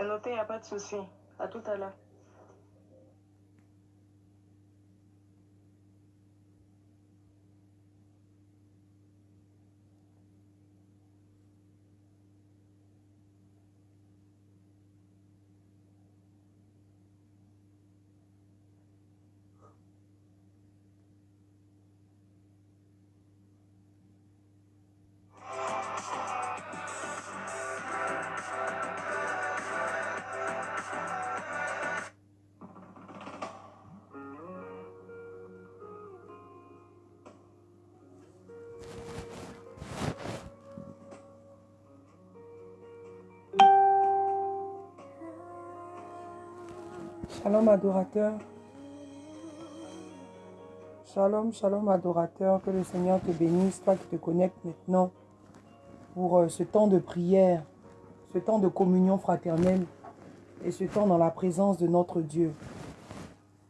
C'est noté, il n'y a pas de souci. À tout à l'heure. Shalom adorateur. Shalom, shalom adorateur. Que le Seigneur te bénisse, toi qui te connectes maintenant pour euh, ce temps de prière, ce temps de communion fraternelle et ce temps dans la présence de notre Dieu.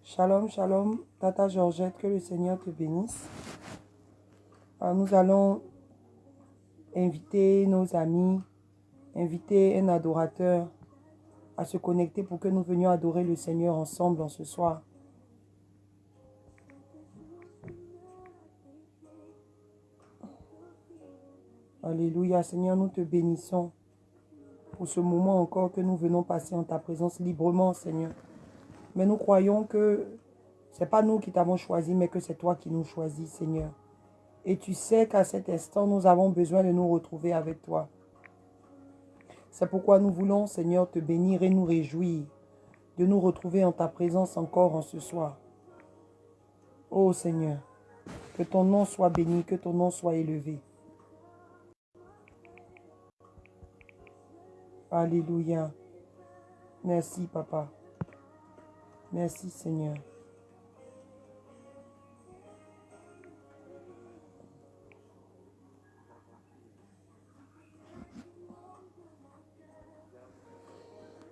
Shalom, shalom, Tata Georgette, que le Seigneur te bénisse. Alors, nous allons inviter nos amis, inviter un adorateur à se connecter pour que nous venions adorer le Seigneur ensemble en ce soir. Alléluia, Seigneur, nous te bénissons pour ce moment encore que nous venons passer en ta présence librement, Seigneur. Mais nous croyons que ce n'est pas nous qui t'avons choisi, mais que c'est toi qui nous choisis, Seigneur. Et tu sais qu'à cet instant, nous avons besoin de nous retrouver avec toi. C'est pourquoi nous voulons, Seigneur, te bénir et nous réjouir de nous retrouver en ta présence encore en ce soir. Ô Seigneur, que ton nom soit béni, que ton nom soit élevé. Alléluia. Merci, Papa. Merci, Seigneur.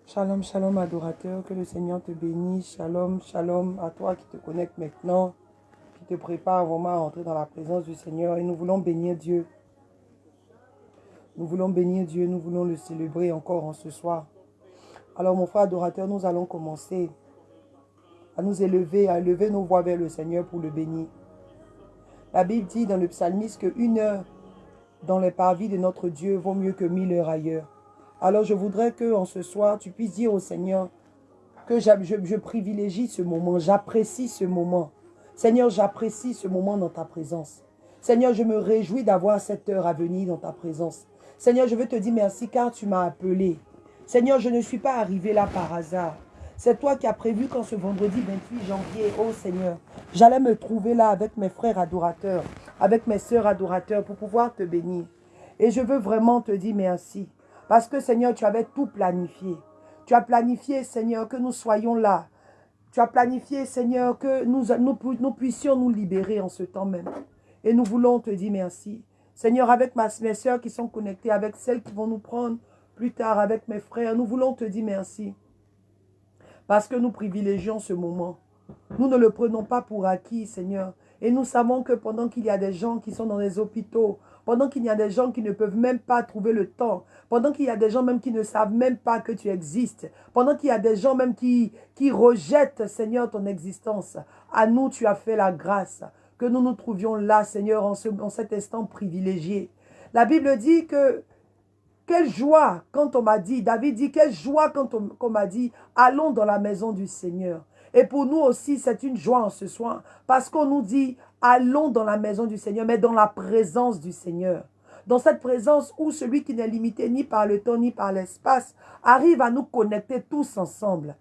Shalom, shalom adorateur, que le Seigneur te bénisse. Shalom, shalom à toi qui te connecte maintenant, qui te prépare vraiment à entrer dans la présence du Seigneur. Et nous voulons bénir Dieu. Nous voulons bénir Dieu, nous voulons le célébrer encore en ce soir. Alors mon frère adorateur, nous allons commencer à nous élever, à élever nos voix vers le Seigneur pour le bénir. La Bible dit dans le psalmiste qu'une heure dans les parvis de notre Dieu vaut mieux que mille heures ailleurs. Alors je voudrais que en ce soir, tu puisses dire au Seigneur que je, privilégie ce moment, j'apprécie ce moment. Seigneur, j'apprécie ce moment dans ta présence. Seigneur, je me réjouis d'avoir cette heure à venir dans ta présence. Seigneur, je veux te dire merci car tu m'as appelé. Seigneur, je ne suis pas arrivé là par hasard. C'est toi qui as prévu qu'en ce vendredi 28 janvier, oh Seigneur, j'allais me trouver là avec mes frères adorateurs, avec mes sœurs adorateurs pour pouvoir te bénir. Et je veux vraiment te dire merci. Parce que Seigneur, tu avais tout planifié. Tu as planifié, Seigneur, que nous soyons là. Tu as planifié, Seigneur, que nous, puissions nous libérer en ce temps même. Et nous voulons te dire merci. Seigneur, avec mes soeurs qui sont connectées, avec celles qui vont nous prendre plus tard, avec mes frères, nous voulons te dire merci. Parce que nous privilégions ce moment. Nous ne le prenons pas pour acquis, Seigneur. Et nous savons que pendant qu'il y a des gens qui sont dans les hôpitaux, pendant qu'il y a des gens qui ne peuvent même pas trouver le temps, pendant qu'il y a des gens même qui ne savent même pas que tu existes, pendant qu'il y a des gens même qui, rejettent, Seigneur, ton existence, à nous, tu as fait la grâce, que nous nous trouvions là, Seigneur, en, ce, en cet instant privilégié. La Bible dit que quelle joie quand on m'a dit, David dit, quelle joie quand on, m'a dit, allons dans la maison du Seigneur. Et pour nous aussi, c'est une joie en ce soir, parce qu'on nous dit, allons dans la maison du Seigneur, mais dans la présence du Seigneur. Dans cette présence où celui qui n'est limité ni par le temps ni par l'espace arrive à nous connecter tous ensemble.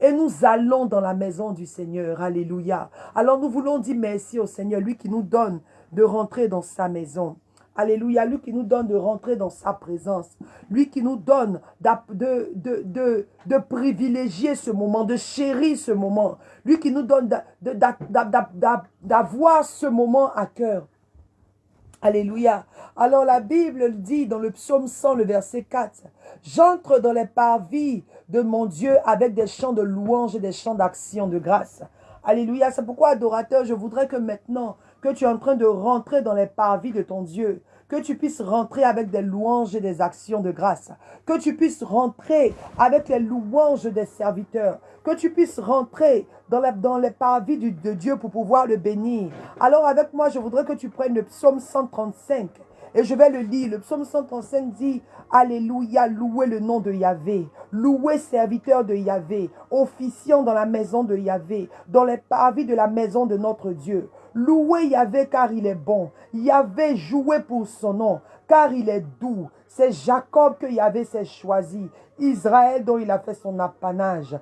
Et nous allons dans la maison du Seigneur. Alléluia. Alors nous voulons dire merci au Seigneur, lui qui nous donne de rentrer dans sa maison. Alléluia, lui qui nous donne de rentrer dans sa présence. Lui qui nous donne de, privilégier ce moment, de chérir ce moment. Lui qui nous donne d'avoir ce moment à cœur. Alléluia. Alors la Bible dit dans le psaume 100, le verset 4, « J'entre dans les parvis de mon Dieu avec des chants de louange et des chants d'action de grâce. » Alléluia. C'est pourquoi, adorateur, je voudrais que maintenant, que tu es en train de rentrer dans les parvis de ton Dieu, que tu puisses rentrer avec des louanges et des actions de grâce, que tu puisses rentrer avec les louanges des serviteurs, que tu puisses rentrer dans, les parvis de Dieu pour pouvoir le bénir. Alors avec moi, je voudrais que tu prennes le psaume 135 et je vais le lire. Le psaume 135 dit, Alléluia, louez le nom de Yahvé. Louez serviteur de Yahvé, officiant dans la maison de Yahvé, dans les parvis de la maison de notre Dieu. Louez Yahvé car il est bon. Yahvé jouez pour son nom car il est doux. C'est Jacob que Yahvé s'est choisi. Israël dont il a fait son apanage.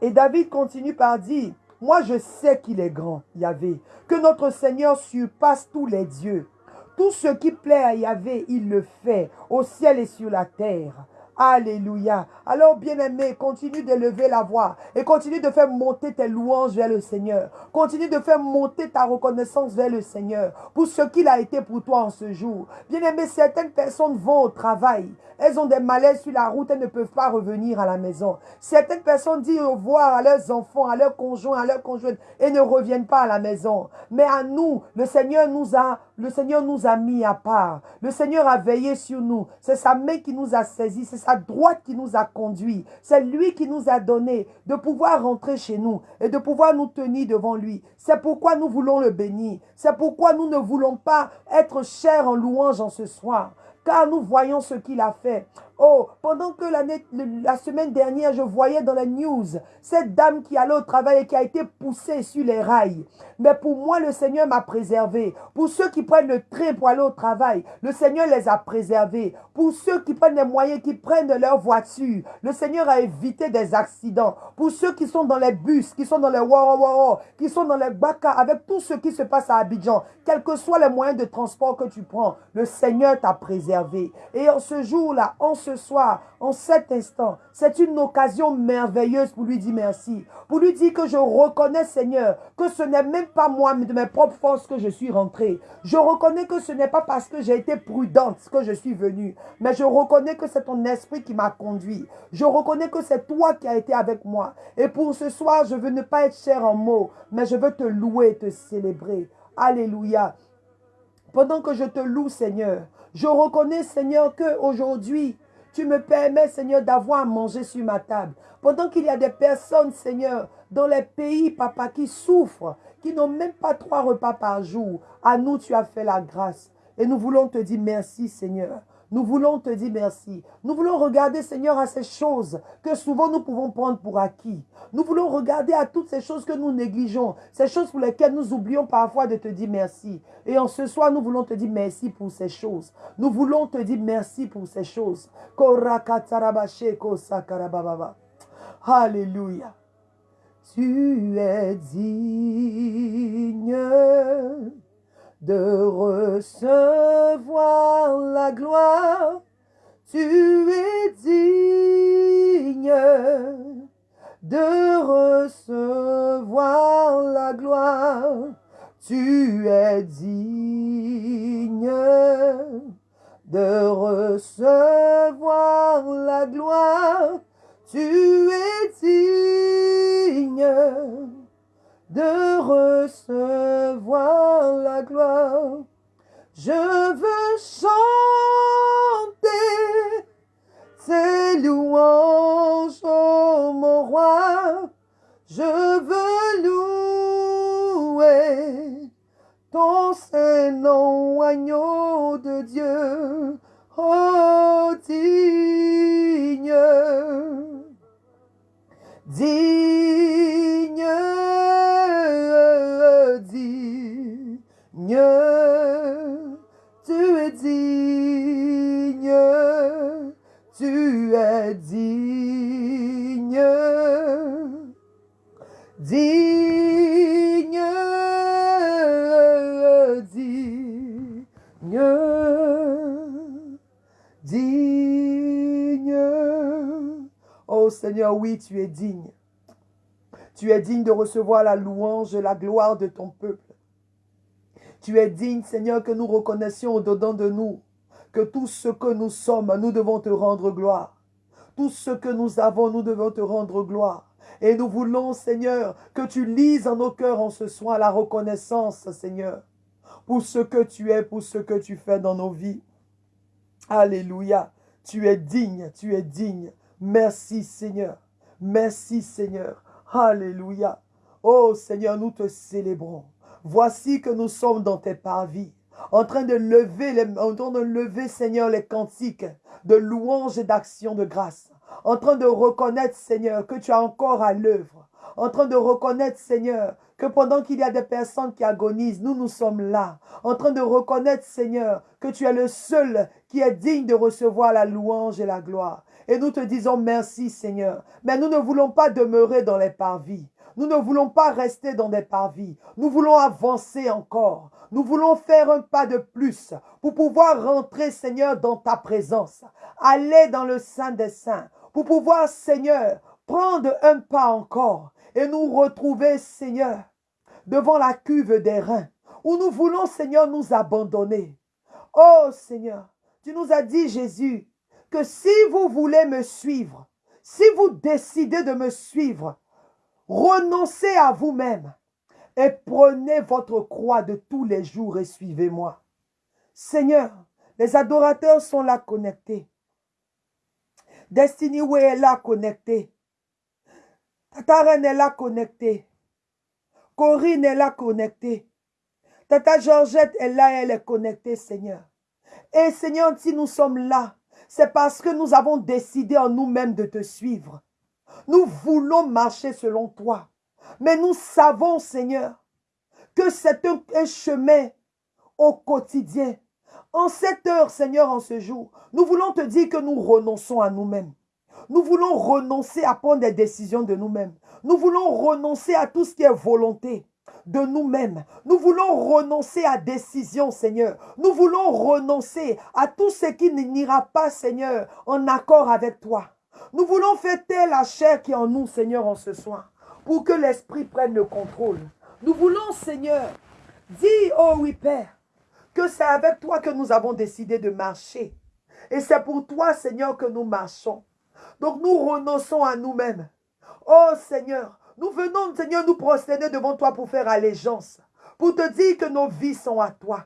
Et David continue par dire, moi je sais qu'il est grand, Yahvé, que notre Seigneur surpasse tous les dieux. Tout ce qui plaît à Yahvé, il le fait, au ciel et sur la terre. Alléluia. Alors, bien-aimé, continue d'élever la voix et continue de faire monter tes louanges vers le Seigneur. Continue de faire monter ta reconnaissance vers le Seigneur pour ce qu'il a été pour toi en ce jour. Bien-aimé, certaines personnes vont au travail. Elles ont des malaises sur la route, elles ne peuvent pas revenir à la maison. Certaines personnes disent au revoir à leurs enfants, à leurs conjoints, à leurs conjointes et ne reviennent pas à la maison. Mais à nous, le Seigneur nous a, le Seigneur nous a mis à part. Le Seigneur a veillé sur nous. C'est sa main qui nous a saisis. C'est sa droite qui nous a conduits. C'est lui qui nous a donné de pouvoir rentrer chez nous et de pouvoir nous tenir devant lui. C'est pourquoi nous voulons le bénir. C'est pourquoi nous ne voulons pas être chers en louange en ce soir car nous voyons ce qu'il a fait. Oh, pendant que la semaine dernière, je voyais dans la news cette dame qui allait au travail et qui a été poussée sur les rails. Mais pour moi, le Seigneur m'a préservé. Pour ceux qui prennent le train pour aller au travail, le Seigneur les a préservés. Pour ceux qui prennent les moyens, qui prennent leur voiture, le Seigneur a évité des accidents. Pour ceux qui sont dans les bus, qui sont dans les waro qui sont dans les baka, avec tout ce qui se passe à Abidjan, quels que soient les moyens de transport que tu prends, le Seigneur t'a préservé. Et en ce jour-là, en ce soir, en cet instant, c'est une occasion merveilleuse pour lui dire merci. Pour lui dire que je reconnais, Seigneur, que ce n'est même pas moi, mais de mes propres forces que je suis rentré. Je reconnais que ce n'est pas parce que j'ai été prudente que je suis venu, mais je reconnais que c'est ton esprit qui m'a conduit. Je reconnais que c'est toi qui as été avec moi. Et pour ce soir, je veux ne pas être cher en mots, mais je veux te louer, te célébrer. Alléluia. Pendant que je te loue, Seigneur, je reconnais, Seigneur, que aujourd'hui, tu me permets, Seigneur, d'avoir à manger sur ma table. Pendant qu'il y a des personnes, Seigneur, dans les pays, papa, qui souffrent, qui n'ont même pas trois repas par jour, à nous, tu as fait la grâce. Et nous voulons te dire merci, Seigneur. Nous voulons te dire merci. Nous voulons regarder, Seigneur, à ces choses que souvent nous pouvons prendre pour acquis. Nous voulons regarder à toutes ces choses que nous négligeons, ces choses pour lesquelles nous oublions parfois de te dire merci. Et en ce soir, nous voulons te dire merci pour ces choses. Nous voulons te dire merci pour ces choses. Alléluia. Tu es digne de recevoir la gloire. Tu es digne de recevoir la gloire. Tu es digne de recevoir la gloire. Tu es digne de recevoir la gloire. Je veux chanter tes louanges, oh mon roi. Je veux louer ton saint nom, agneau de Dieu, oh digne, digne tu es digne, tu es digne, digne, digne, digne. Oh Seigneur, oui, tu es digne. Tu es digne de recevoir la louange la gloire de ton peuple. Tu es digne, Seigneur, que nous reconnaissions au-dedans de nous que tout ce que nous sommes, nous devons te rendre gloire. Tout ce que nous avons, nous devons te rendre gloire. Et nous voulons, Seigneur, que tu lises en nos cœurs en ce soir la reconnaissance, Seigneur, pour ce que tu es, pour ce que tu fais dans nos vies. Alléluia. Tu es digne, tu es digne. Merci Seigneur. Merci Seigneur. Alléluia. Oh Seigneur, nous te célébrons. Voici que nous sommes dans tes parvis, en train de lever, en de lever Seigneur les cantiques de louange et d'action de grâce. En train de reconnaître Seigneur que tu as encore à l'œuvre. En train de reconnaître Seigneur que pendant qu'il y a des personnes qui agonisent, nous, nous sommes là, en train de reconnaître, Seigneur, que tu es le seul qui est digne de recevoir la louange et la gloire. Et nous te disons merci, Seigneur. Mais nous ne voulons pas demeurer dans les parvis. Nous ne voulons pas rester dans des parvis. Nous voulons avancer encore. Nous voulons faire un pas de plus pour pouvoir rentrer, Seigneur, dans ta présence. Aller dans le Saint des Saints. Pour pouvoir, Seigneur, prendre un pas encore et nous retrouver, Seigneur, devant la cuve des reins, où nous voulons, Seigneur, nous abandonner. Oh Seigneur, tu nous as dit, Jésus, que si vous voulez me suivre, si vous décidez de me suivre, renoncez à vous-même et prenez votre croix de tous les jours et suivez-moi. Seigneur, les adorateurs sont là connectés. Destiny Way est là connecté. Tata Reine est là connectée. Corinne est là connectée. Tata Georgette est là, elle est connectée, Seigneur. Et Seigneur, si nous sommes là, c'est parce que nous avons décidé en nous-mêmes de te suivre. Nous voulons marcher selon toi. Mais nous savons, Seigneur, que c'est un, chemin au quotidien. En cette heure, Seigneur, en ce jour, nous voulons te dire que nous renonçons à nous-mêmes. Nous voulons renoncer à prendre des décisions de nous-mêmes. Nous voulons renoncer à tout ce qui est volonté de nous-mêmes. Nous voulons renoncer à décision, Seigneur. Nous voulons renoncer à tout ce qui n'ira pas, Seigneur, en accord avec toi. Nous voulons fêter la chair qui est en nous, Seigneur, en ce soir, pour que l'Esprit prenne le contrôle. Nous voulons, Seigneur, dire, oh oui, Père, que c'est avec toi que nous avons décidé de marcher. Et c'est pour toi, Seigneur, que nous marchons. Donc nous renonçons à nous-mêmes. Oh Seigneur, nous venons, Seigneur, nous prosterner devant toi pour faire allégeance, pour te dire que nos vies sont à toi.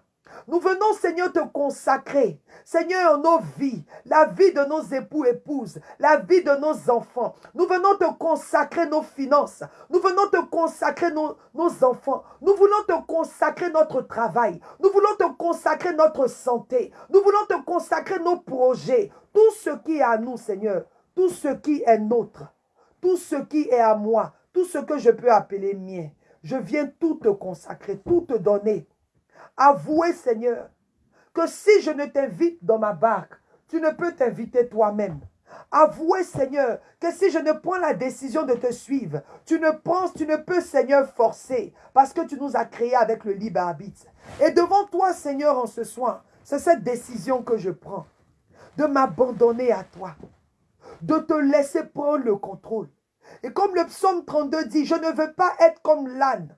Nous venons, Seigneur, te consacrer. Seigneur, nos vies, la vie de nos époux, épouses, la vie de nos enfants. Nous venons te consacrer nos finances. Nous venons te consacrer nos, nos enfants. Nous voulons te consacrer notre travail. Nous voulons te consacrer notre santé. Nous voulons te consacrer nos projets. Tout ce qui est à nous, Seigneur. Tout ce qui est nôtre. Tout ce qui est à moi. Tout ce que je peux appeler mien. Je viens tout te consacrer, tout te donner. Avouez, Seigneur, que si je ne t'invite dans ma barque, tu ne peux t'inviter toi-même. Avouez, Seigneur, que si je ne prends la décision de te suivre, tu ne penses, tu ne peux, Seigneur, forcer, parce que tu nous as créés avec le libre arbitre. Et devant toi, Seigneur, en ce soir, c'est cette décision que je prends, de m'abandonner à toi, de te laisser prendre le contrôle. Et comme le psaume 32 dit, je ne veux pas être comme l'âne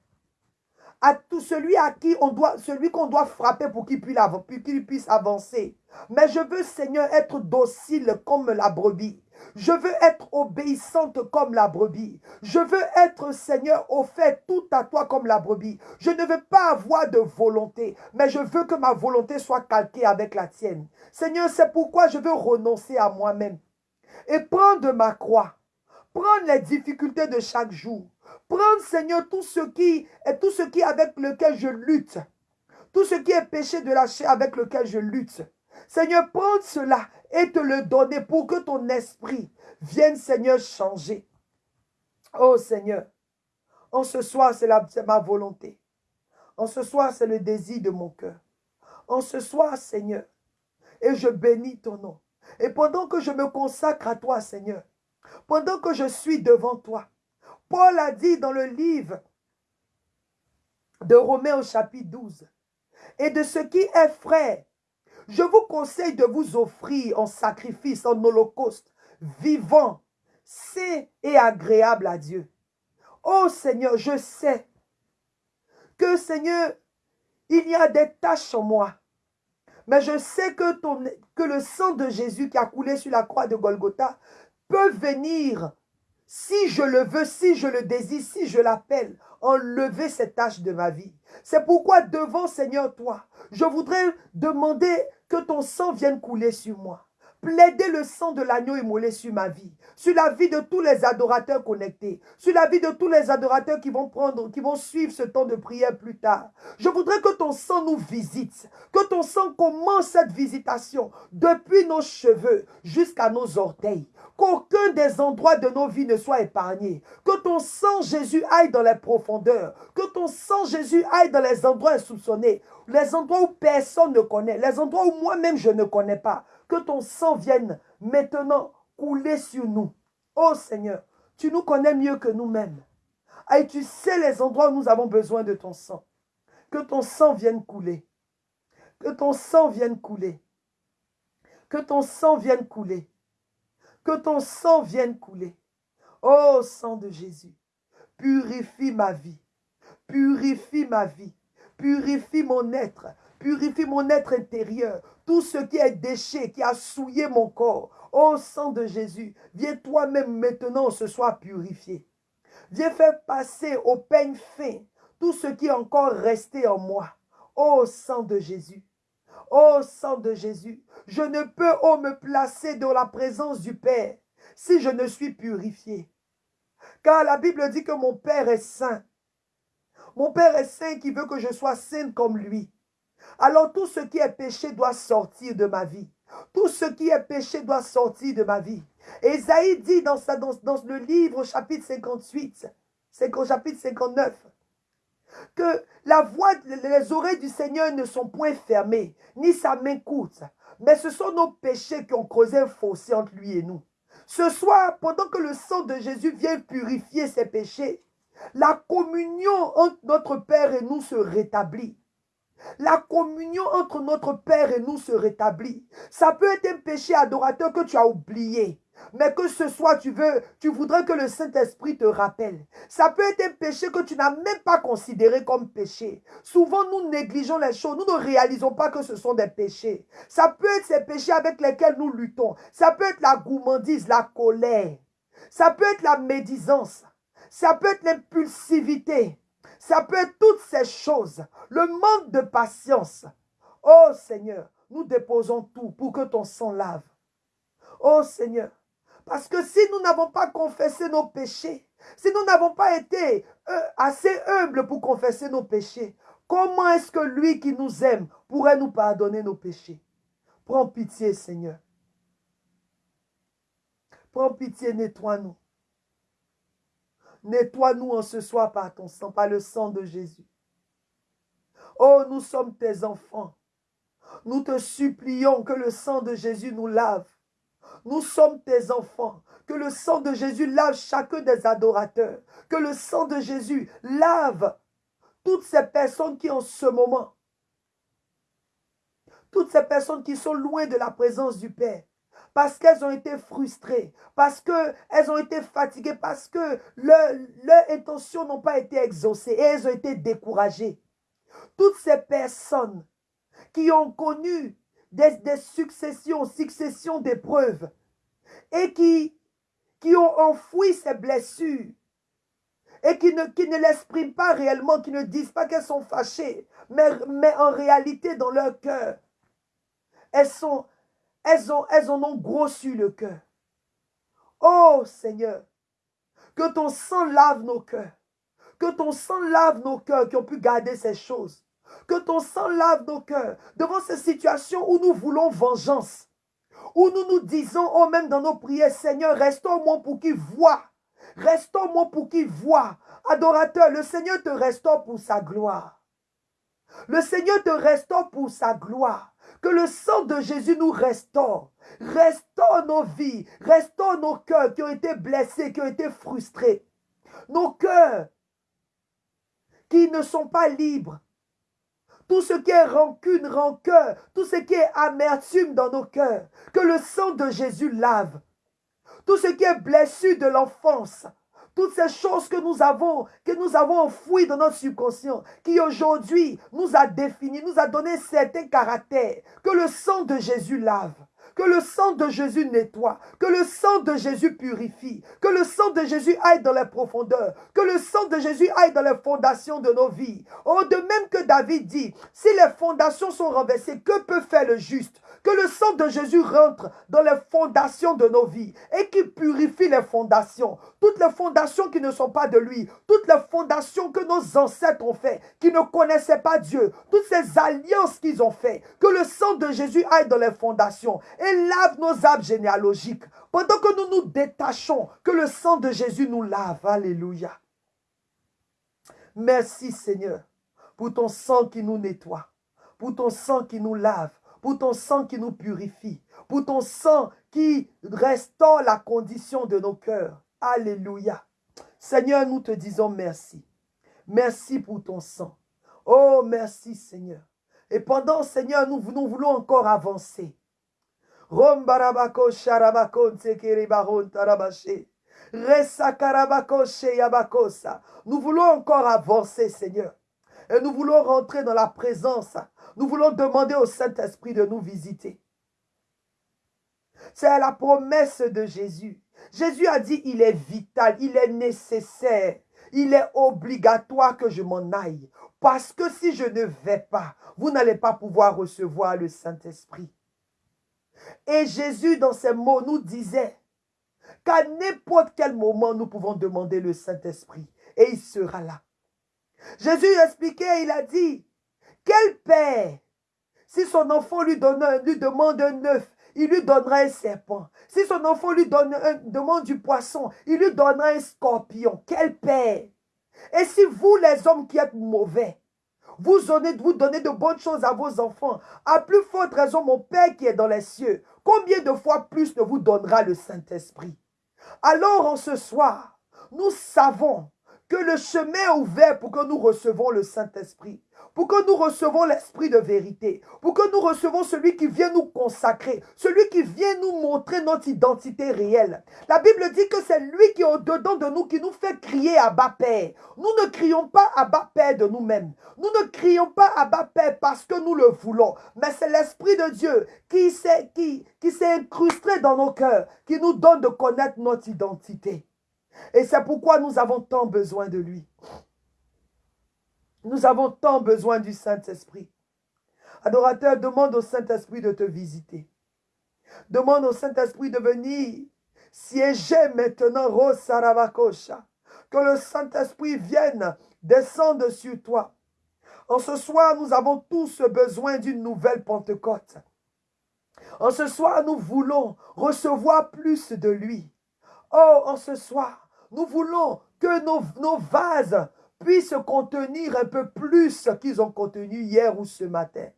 à celui qui on doit, celui qu'on doit frapper pour qu'il puisse, qu'il puisse avancer. Mais je veux, Seigneur, être docile comme la brebis. Je veux être obéissante comme la brebis. Je veux être, Seigneur, au fait tout à toi comme la brebis. Je ne veux pas avoir de volonté, mais je veux que ma volonté soit calquée avec la tienne. Seigneur, c'est pourquoi je veux renoncer à moi-même et prendre ma croix, prendre les difficultés de chaque jour, Prendre, Seigneur, tout ce qui est tout ce qui avec lequel je lutte. Tout ce qui est péché de la chair avec lequel je lutte. Seigneur, prends cela et te le donner pour que ton esprit vienne, Seigneur, changer. Oh Seigneur, en ce soir, c'est ma volonté. En ce soir, c'est le désir de mon cœur. En ce soir, Seigneur, et je bénis ton nom. Et pendant que je me consacre à toi, Seigneur, pendant que je suis devant toi, Paul a dit dans le livre de Romains au chapitre 12, et de ce qui est frère, je vous conseille de vous offrir en sacrifice, en holocauste, vivant, saint et agréable à Dieu. Oh Seigneur, je sais que Seigneur, il y a des tâches en moi. Mais je sais que, que le sang de Jésus qui a coulé sur la croix de Golgotha venir si je le veux, si je le désire, si je l'appelle, enlever cette tâche de ma vie. C'est pourquoi devant Seigneur toi, je voudrais demander que ton sang vienne couler sur moi. Plaider le sang de l'agneau immolé sur ma vie, sur la vie de tous les adorateurs connectés, sur la vie de tous les adorateurs qui vont prendre, qui vont suivre ce temps de prière plus tard. Je voudrais que ton sang nous visite, que ton sang commence cette visitation depuis nos cheveux jusqu'à nos orteils. Qu'aucun des endroits de nos vies ne soit épargné. Que ton sang, Jésus, aille dans les profondeurs. Que ton sang, Jésus, aille dans les endroits insoupçonnés. Les endroits où personne ne connaît. Les endroits où moi-même je ne connais pas. Que ton sang vienne maintenant couler sur nous. Oh Seigneur, tu nous connais mieux que nous-mêmes. Et tu sais les endroits où nous avons besoin de ton sang. Que ton sang vienne couler. Que ton sang vienne couler. Que ton sang vienne couler. Que ton sang vienne couler. Oh sang de Jésus, purifie ma vie. Purifie ma vie. Purifie mon être. Purifie mon être intérieur. Tout ce qui est déchet, qui a souillé mon corps. Oh sang de Jésus, viens toi-même maintenant ce soir purifier. Viens faire passer au peigne fin tout ce qui est encore resté en moi. Oh sang de Jésus. Oh sang de Jésus, je ne peux oh me placer dans la présence du Père si je ne suis purifié. Car la Bible dit que mon Père est saint. Mon Père est saint qui veut que je sois sainte comme lui. Alors tout ce qui est péché doit sortir de ma vie. Tout ce qui est péché doit sortir de ma vie. Esaïe dit dans, dans, le livre chapitre 58, au chapitre 59, que la voix, les oreilles du Seigneur ne sont point fermées, ni sa main courte, mais ce sont nos péchés qui ont causé un fossé entre lui et nous. Ce soir, pendant que le sang de Jésus vient purifier ses péchés, la communion entre notre Père et nous se rétablit. La communion entre notre Père et nous se rétablit. Ça peut être un péché adorateur que tu as oublié. Mais que ce soit, tu veux, tu voudrais que le Saint-Esprit te rappelle. Ça peut être un péché que tu n'as même pas considéré comme péché. Souvent, nous négligeons les choses. Nous ne réalisons pas que ce sont des péchés. Ça peut être ces péchés avec lesquels nous luttons. Ça peut être la gourmandise, la colère. Ça peut être la médisance. Ça peut être l'impulsivité. Ça peut être toutes ces choses. Le manque de patience. Oh Seigneur, nous déposons tout pour que ton sang lave. Oh Seigneur, parce que si nous n'avons pas confessé nos péchés, si nous n'avons pas été euh, assez humbles pour confesser nos péchés, comment est-ce que lui qui nous aime pourrait nous pardonner nos péchés? Prends pitié, Seigneur. Prends pitié, nettoie-nous. Nettoie-nous en ce soir par ton sang, par le sang de Jésus. Oh, nous sommes tes enfants. Nous te supplions que le sang de Jésus nous lave. Nous sommes tes enfants. Que le sang de Jésus lave chacun des adorateurs. Que le sang de Jésus lave toutes ces personnes qui en ce moment, toutes ces personnes qui sont loin de la présence du Père, parce qu'elles ont été frustrées, parce qu'elles ont été fatiguées, parce que leurs intentions n'ont pas été exaucées. Et elles ont été découragées. Toutes ces personnes qui ont connu des, successions, successions d'épreuves et qui, ont enfoui ces blessures et qui ne, qui ne l'expriment pas réellement, qui ne disent pas qu'elles sont fâchées, mais, mais en réalité dans leur cœur, elles, sont, elles, ont, elles en ont grossu le cœur. Oh Seigneur, que ton sang lave nos cœurs, que ton sang lave nos cœurs qui ont pu garder ces choses. Que ton sang lave nos cœurs devant ces situations où nous voulons vengeance. Où nous nous disons, oh même dans nos prières, Seigneur, restons moi pour qu'il voit. Restons moi pour qu'il voit. Adorateur, le Seigneur te restaure pour sa gloire. Le Seigneur te restaure pour sa gloire. Que le sang de Jésus nous restaure. Restaure nos vies. Restaure nos cœurs qui ont été blessés, qui ont été frustrés. Nos cœurs qui ne sont pas libres tout ce qui est rancune, rancœur, tout ce qui est amertume dans nos cœurs, que le sang de Jésus lave. Tout ce qui est blessure de l'enfance, toutes ces choses que nous avons, que nous avons enfouies dans notre subconscient, qui aujourd'hui nous a défini, nous a donné certains caractères, que le sang de Jésus lave. Que le sang de Jésus nettoie. Que le sang de Jésus purifie. Que le sang de Jésus aille dans les profondeurs. Que le sang de Jésus aille dans les fondations de nos vies. Oh, de même que David dit, si les fondations sont renversées, que peut faire le juste? Que le sang de Jésus rentre dans les fondations de nos vies et qui purifie les fondations. Toutes les fondations qui ne sont pas de lui. Toutes les fondations que nos ancêtres ont fait, qui ne connaissaient pas Dieu. Toutes ces alliances qu'ils ont fait. Que le sang de Jésus aille dans les fondations et lave nos âmes généalogiques. Pendant que nous nous détachons, que le sang de Jésus nous lave. Alléluia. Merci Seigneur pour ton sang qui nous nettoie, pour ton sang qui nous lave, pour ton sang qui nous purifie, pour ton sang qui restaure la condition de nos cœurs. Alléluia. Seigneur, nous te disons merci. Merci pour ton sang. Oh, merci Seigneur. Et pendant, Seigneur, nous, nous voulons encore avancer. Rombarabako. Nous voulons encore avancer, Seigneur. Et nous voulons rentrer dans la présence. Nous voulons demander au Saint-Esprit de nous visiter. C'est la promesse de Jésus. Jésus a dit, il est vital, il est nécessaire, il est obligatoire que je m'en aille. Parce que si je ne vais pas, vous n'allez pas pouvoir recevoir le Saint-Esprit. Et Jésus, dans ses mots, nous disait, qu'à n'importe quel moment, nous pouvons demander le Saint-Esprit et il sera là. Jésus expliquait, il a dit, quel père, si son enfant lui, demande un œuf, il lui donnera un serpent. Si son enfant lui donne demande du poisson, il lui donnera un scorpion. Quel père? Et si vous, les hommes qui êtes mauvais, vous donnez, de bonnes choses à vos enfants, à plus forte raison, mon Père qui est dans les cieux, combien de fois plus ne vous donnera le Saint-Esprit? Alors en ce soir, nous savons que le chemin est ouvert pour que nous recevons le Saint-Esprit, pour que nous recevons l'Esprit de vérité, pour que nous recevons celui qui vient nous consacrer, celui qui vient nous montrer notre identité réelle. La Bible dit que c'est lui qui est au-dedans de nous, qui nous fait crier à bas Père. Nous ne crions pas à bas Père de nous-mêmes. Nous ne crions pas à bas Père parce que nous le voulons, mais c'est l'Esprit de Dieu qui s'est qui, qui incrusté dans nos cœurs, qui nous donne de connaître notre identité. Et c'est pourquoi nous avons tant besoin de lui. Nous avons tant besoin du Saint-Esprit. Adorateur, demande au Saint-Esprit de te visiter. Demande au Saint-Esprit de venir siéger maintenant, Rosarabakosha. Que le Saint-Esprit vienne descendre sur toi. En ce soir, nous avons tous besoin d'une nouvelle Pentecôte. En ce soir, nous voulons recevoir plus de lui. Oh, en ce soir, nous voulons que nos, vases puissent contenir un peu plus qu'ils ont contenu hier ou ce matin.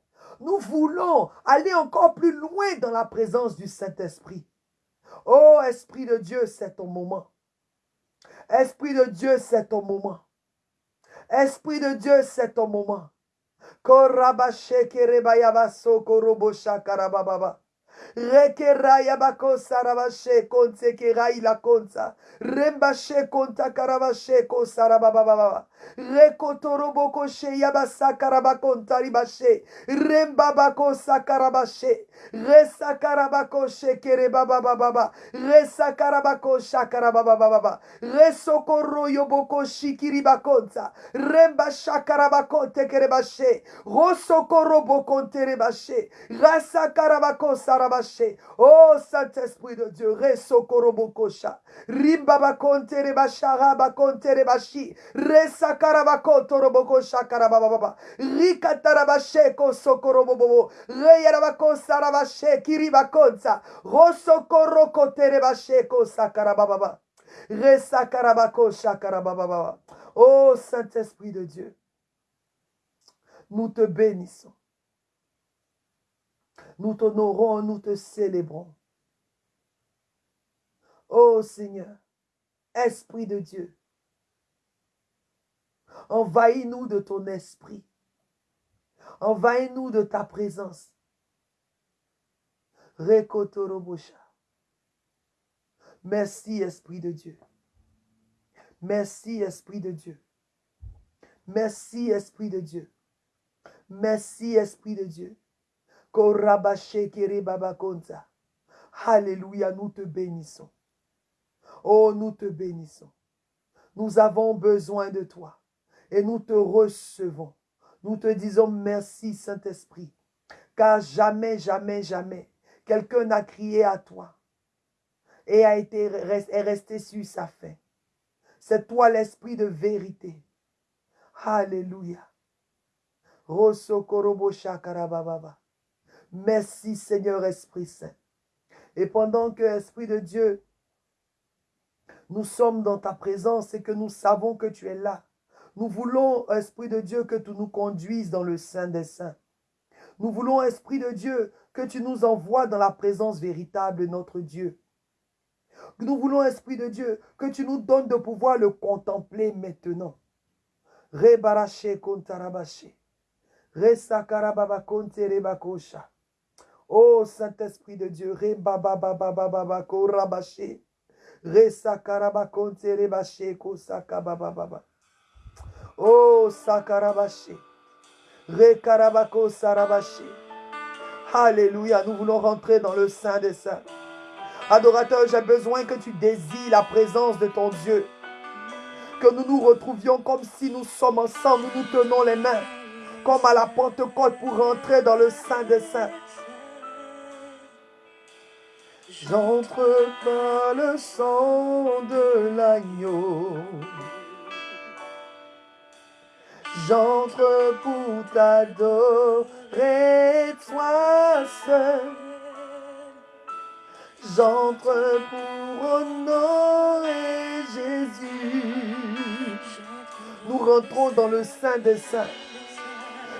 Nous voulons aller encore plus loin dans la présence du Saint-Esprit. Oh, Esprit de Dieu, c'est ton moment. Esprit de Dieu, c'est ton moment. Esprit de Dieu, c'est ton moment. Rekeraya bako sarabashe konse kerai la konsa. Rembashe konta karabashe ko sarababa. Rekotoroboko she yabasa karabakonta ribashe. Rembabako sakarabashe. Resa karabako she kerebaba baba. Resa karabako shakarababa baba. Resokoro yoboko shikiribakonta. Remba shakarabakonte kerebashe. Rosokoro bokonte rebashe. Rasa karabako. Oh Saint-Esprit de Dieu, Resokorobokosha, Rimbabakonte Rebashara Bakonte Rebashi, Resakarabakoto Robokosha Karababa, Rikatarabasheko Sokorobobo, Reyarabako Sarabashe Kiribakonza, Rosokorokote Rebasheko Sakarababa, Resakarabako Shakarababa. Oh Saint-Esprit de Dieu, nous te bénissons. Nous t'honorons, nous te célébrons. Ô Seigneur, Esprit de Dieu, envahis-nous de ton esprit. Envahis-nous de ta présence. Rekotorobosha. Merci, Esprit de Dieu. Merci, Esprit de Dieu. Merci, Esprit de Dieu. Merci, Esprit de Dieu. Alléluia, nous te bénissons. Oh, nous te bénissons. Nous avons besoin de toi et nous te recevons. Nous te disons merci, Saint-Esprit, car jamais, jamais, jamais, quelqu'un n'a crié à toi et a été est resté sur sa faim. C'est toi l'esprit de vérité. Alléluia. Merci Seigneur Esprit Saint. Et pendant que Esprit de Dieu, nous sommes dans ta présence et que nous savons que tu es là, nous voulons, Esprit de Dieu, que tu nous conduises dans le Saint des Saints. Nous voulons, Esprit de Dieu, que tu nous envoies dans la présence véritable de notre Dieu. Nous voulons, Esprit de Dieu, que tu nous donnes de pouvoir le contempler maintenant. Rebarache kontarabache. Resakarababa konterebakosha. Oh Saint-Esprit de Dieu. Oh sakarabache. Rekarabako. Alléluia, nous voulons rentrer dans le Saint des Saints. Adorateur, j'ai besoin que tu désires la présence de ton Dieu. Que nous nous retrouvions comme si nous sommes ensemble, nous nous tenons les mains, comme à la Pentecôte pour rentrer dans le Saint des Saints. J'entre par le sang de l'agneau. J'entre pour t'adorer, toi seul. J'entre pour honorer Jésus. Nous rentrons dans le Saint des Saints.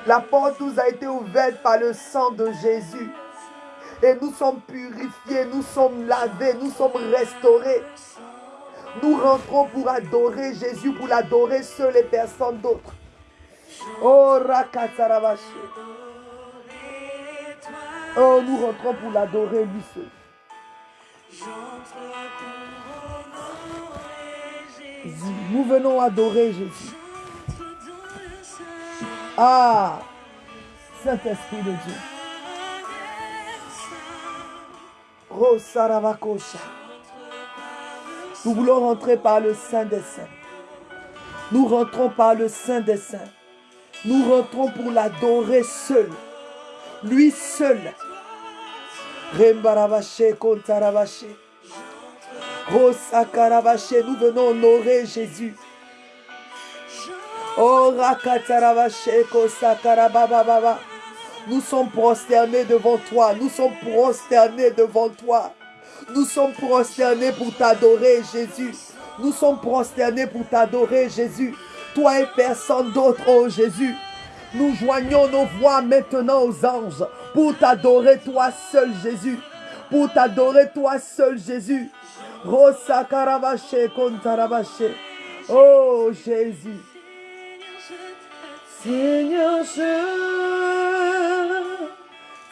La porte nous a été ouverte par le sang de Jésus. Et nous sommes purifiés, nous sommes lavés, nous sommes restaurés. Nous rentrons pour adorer Jésus, pour l'adorer seul et personne d'autre. Oh. Oh, nous rentrons pour l'adorer lui seul. Nous venons adorer Jésus. Ah, Saint-Esprit de Dieu. Oh, Saravakosha. Nous voulons rentrer par le Saint des Saints. Nous rentrons par le Saint des Saints. Nous rentrons pour l'adorer seul. Lui seul. Rembaravache kontaravache. Rosakaravache. Nous venons honorer Jésus. Oh rakataravache kosakarabababa. Nous sommes prosternés devant toi. Nous sommes prosternés devant toi. Nous sommes prosternés pour t'adorer, Jésus. Nous sommes prosternés pour t'adorer, Jésus. Toi et personne d'autre, oh Jésus. Nous joignons nos voix maintenant aux anges pour t'adorer, toi seul, Jésus. Pour t'adorer, toi seul, Jésus. Rosa. Oh Jésus. Seigneur, je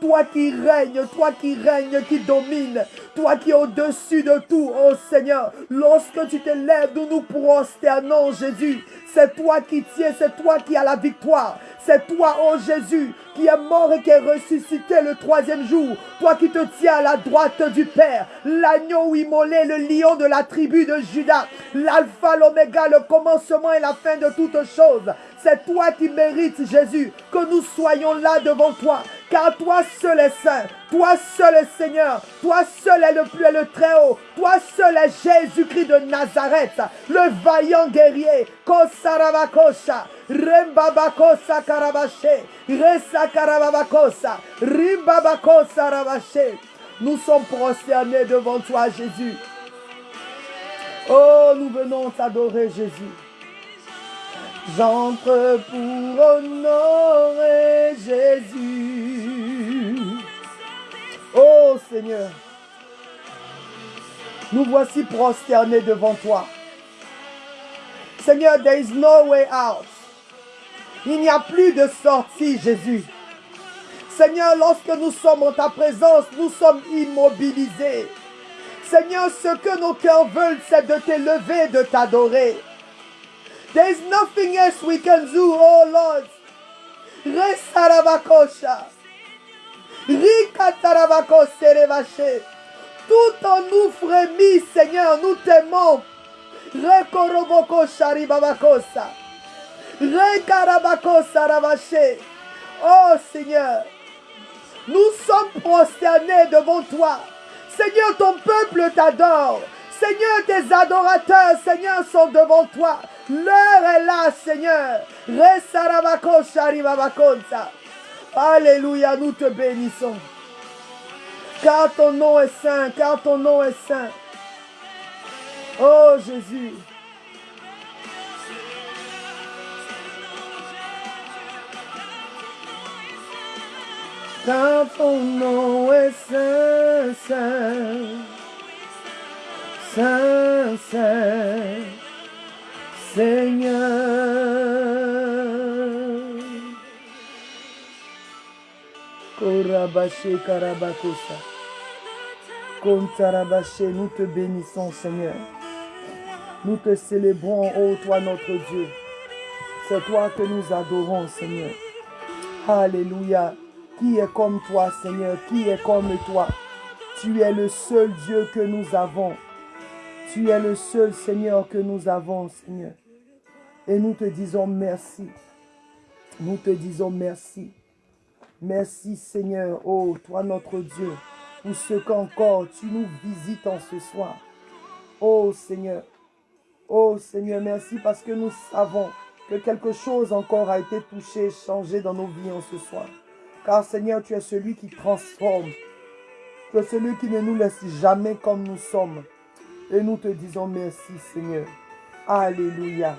Toi qui règnes, toi qui règnes, qui domine, toi qui es au-dessus de tout, oh Seigneur. Lorsque tu te lèves, nous nous prosternons, Jésus. C'est toi qui tiens, c'est toi qui as la victoire. C'est toi, oh Jésus, qui est mort et qui est ressuscité le troisième jour. Toi qui te tiens à la droite du Père. L'agneau immolé, le lion de la tribu de Judas. L'alpha, l'oméga, le commencement et la fin de toutes choses. C'est toi qui mérites, Jésus, que nous soyons là devant toi. Car toi seul est saint, toi seul est Seigneur, toi seul est le plus et le très haut, toi seul est Jésus-Christ de Nazareth, le vaillant guerrier. Kosarabakosha, Rembabakosa Karababakosa, Rimbabakosa. Nous sommes prosternés devant toi, Jésus. Oh, nous venons t'adorer, Jésus. J'entre pour honorer Jésus. Oh Seigneur, nous voici prosternés devant toi. Seigneur, there is no way out. Il n'y a plus de sortie, Jésus. Seigneur, lorsque nous sommes en ta présence, nous sommes immobilisés. Seigneur, ce que nos cœurs veulent, c'est de t'élever, de t'adorer. There is nothing else we can do, oh Lord. Resarabakosha. Rikatarabakosere Tout en nous frémit, Seigneur, nous t'aimons. Rekoroboko sharibabakosa. Rekarabakosa ravache. Oh Seigneur, nous sommes prosternés devant toi. Seigneur, ton peuple t'adore. Seigneur, tes adorateurs, Seigneur, sont devant toi. L'heure est là, Seigneur. Alléluia, nous te bénissons. Car ton nom est saint, car ton nom est saint. Oh Jésus. Car ton nom est saint, saint, saint, saint, Seigneur. Nous te bénissons, Seigneur. Nous te célébrons, ô toi notre Dieu. C'est toi que nous adorons, Seigneur. Alléluia. Qui est comme toi, Seigneur? Qui est comme toi? Tu es le seul Dieu que nous avons. Tu es le seul Seigneur que nous avons, Seigneur. Et nous te disons merci. Nous te disons merci. Merci, Seigneur, oh, toi notre Dieu, pour ce qu'encore tu nous visites en ce soir. Oh, Seigneur. Oh, Seigneur, merci parce que nous savons que quelque chose encore a été touché, changé dans nos vies en ce soir. Car Seigneur, tu es celui qui transforme. Tu es celui qui ne nous laisse jamais comme nous sommes. Et nous te disons merci Seigneur. Alléluia.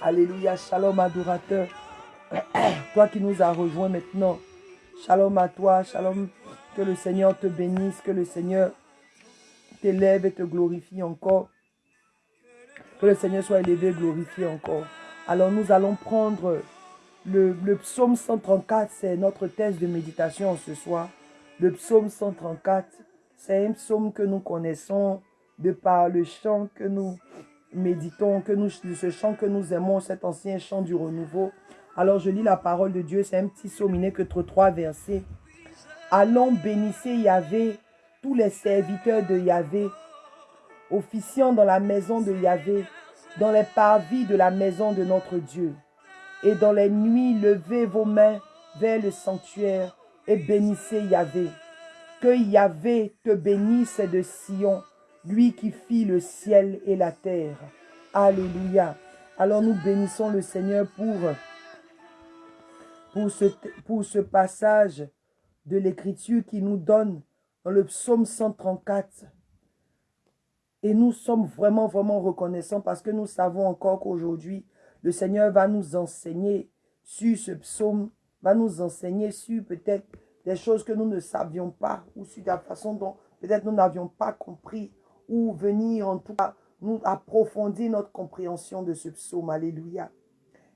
Alléluia. Shalom adorateur. toi qui nous as rejoints maintenant. Shalom à toi. Shalom. Que le Seigneur te bénisse. Que le Seigneur t'élève et te glorifie encore. Que le Seigneur soit élevé et glorifié encore. Alors nous allons prendre le, psaume 134, c'est notre thèse de méditation ce soir. Le psaume 134, c'est un psaume que nous connaissons de par le chant que nous méditons, ce chant que nous aimons, cet ancien chant du renouveau. Alors je lis la parole de Dieu, c'est un petit psaume que trois versets. Allons bénissez Yahvé, tous les serviteurs de Yahvé, officiant dans la maison de Yahvé, dans les parvis de la maison de notre Dieu et dans les nuits levez vos mains vers le sanctuaire et bénissez Yahvé. Que Yahvé te bénisse de Sion, lui qui fit le ciel et la terre. Alléluia. Alors nous bénissons le Seigneur pour, pour, ce, pour ce passage de l'Écriture qui nous donne dans le psaume 134. Et nous sommes vraiment, vraiment reconnaissants parce que nous savons encore qu'aujourd'hui, le Seigneur va nous enseigner sur ce psaume, va nous enseigner sur peut-être des choses que nous ne savions pas ou sur la façon dont peut-être nous n'avions pas compris ou venir en tout cas nous approfondir notre compréhension de ce psaume. Alléluia.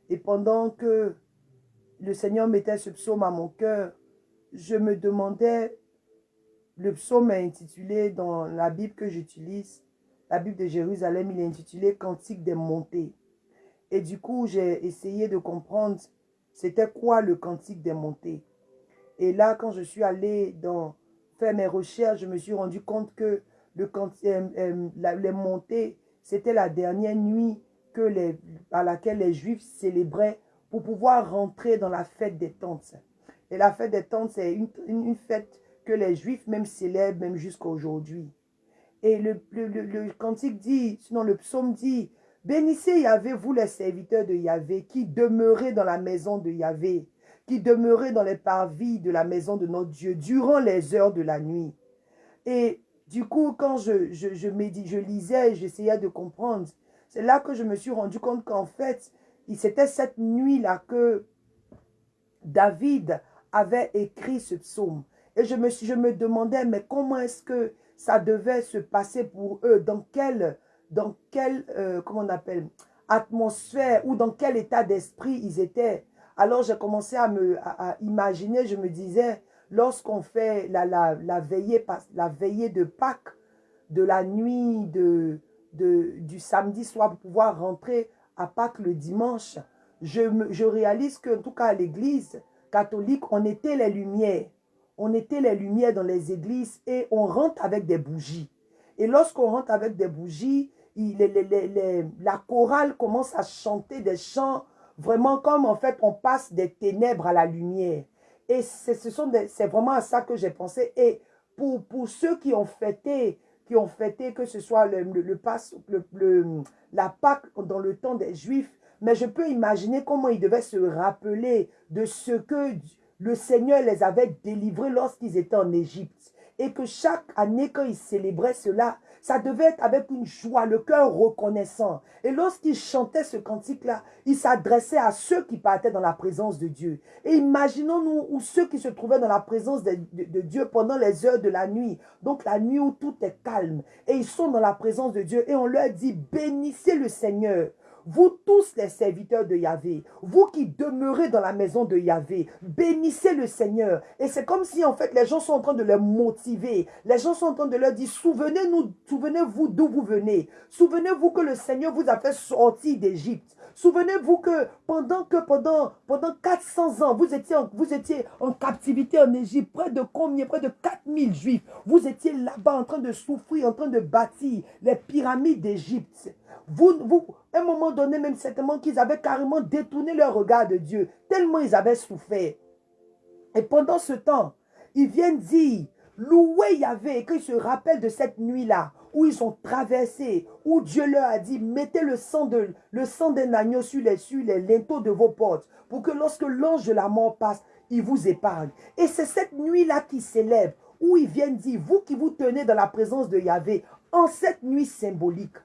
Et pendant que le Seigneur mettait ce psaume à mon cœur, je me demandais, le psaume est intitulé dans la Bible que j'utilise, la Bible de Jérusalem, il est intitulé Cantique des montées. Et du coup, j'ai essayé de comprendre c'était quoi le cantique des montées. Et là, quand je suis allé dans, faire mes recherches, je me suis rendu compte que le euh, euh, les montées, c'était la dernière nuit que les, à laquelle les Juifs célébraient pour pouvoir rentrer dans la fête des tentes. Et la fête des tentes, c'est une, une, fête que les Juifs même célèbrent, même jusqu'à aujourd'hui. Et le, le, le, cantique dit, sinon le psaume dit, Bénissez Yahvé, vous les serviteurs de Yahvé, qui demeurez dans la maison de Yahvé, qui demeurez dans les parvis de la maison de notre Dieu, durant les heures de la nuit. Et du coup, quand je, je, je, lisais, j'essayais de comprendre, c'est là que je me suis rendu compte qu'en fait, c'était cette nuit-là que David avait écrit ce psaume. Et je me, je me demandais, mais comment est-ce que ça devait se passer pour eux? Dans quel dans quel, euh, comment on appelle, atmosphère ou dans quel état d'esprit ils étaient? Alors j'ai commencé à me à, imaginer, je me disais, lorsqu'on fait la, la, veillée, de Pâques, de la nuit du samedi soir pour pouvoir rentrer à Pâques le dimanche, je, réalise qu'en tout cas à l'église catholique, on était les lumières. On était les lumières dans les églises et on rentre avec des bougies. Et lorsqu'on rentre avec des bougies, la chorale commence à chanter des chants vraiment comme en fait on passe des ténèbres à la lumière. Et c'est vraiment à ça que j'ai pensé. Et pour, pour ceux qui ont fêté, qui ont fêté que ce soit le, le, le, le, la Pâque dans le temps des Juifs, mais je peux imaginer comment ils devaient se rappeler de ce que le Seigneur les avait délivrés lorsqu'ils étaient en Égypte. Et que chaque année, quand ils célébraient cela, ça devait être avec une joie, le cœur reconnaissant. Et lorsqu'il chantait ce cantique-là, il s'adressait à ceux qui partaient dans la présence de Dieu. Et imaginons-nous ou ceux qui se trouvaient dans la présence de, de, de, Dieu pendant les heures de la nuit. Donc la nuit où tout est calme. Et ils sont dans la présence de Dieu. Et on leur dit, bénissez le Seigneur. Vous tous les serviteurs de Yahvé, vous qui demeurez dans la maison de Yahvé, bénissez le Seigneur. Et c'est comme si en fait les gens sont en train de les motiver. Les gens sont en train de leur dire, souvenez-nous, souvenez-vous d'où vous venez. Souvenez-vous que le Seigneur vous a fait sortir d'Égypte. Souvenez-vous que pendant que pendant, pendant 400 ans, vous étiez, en, captivité en Égypte, près de combien? Près de 4000 juifs. Vous étiez là-bas en train de souffrir, en train de bâtir les pyramides d'Égypte. Vous, vous, à un moment donné, même certainement qu'ils avaient carrément détourné leur regard de Dieu, tellement ils avaient souffert. Et pendant ce temps, ils viennent dire, louer Yahvé, et qu'ils se rappellent de cette nuit-là, où ils ont traversé, où Dieu leur a dit, mettez le sang de le sang d'un agneau sur les, sur linteaux de vos portes, pour que lorsque l'ange de la mort passe, il vous épargne. Et c'est cette nuit-là qui s'élève, où ils viennent dire, vous qui vous tenez dans la présence de Yahvé, en cette nuit symbolique,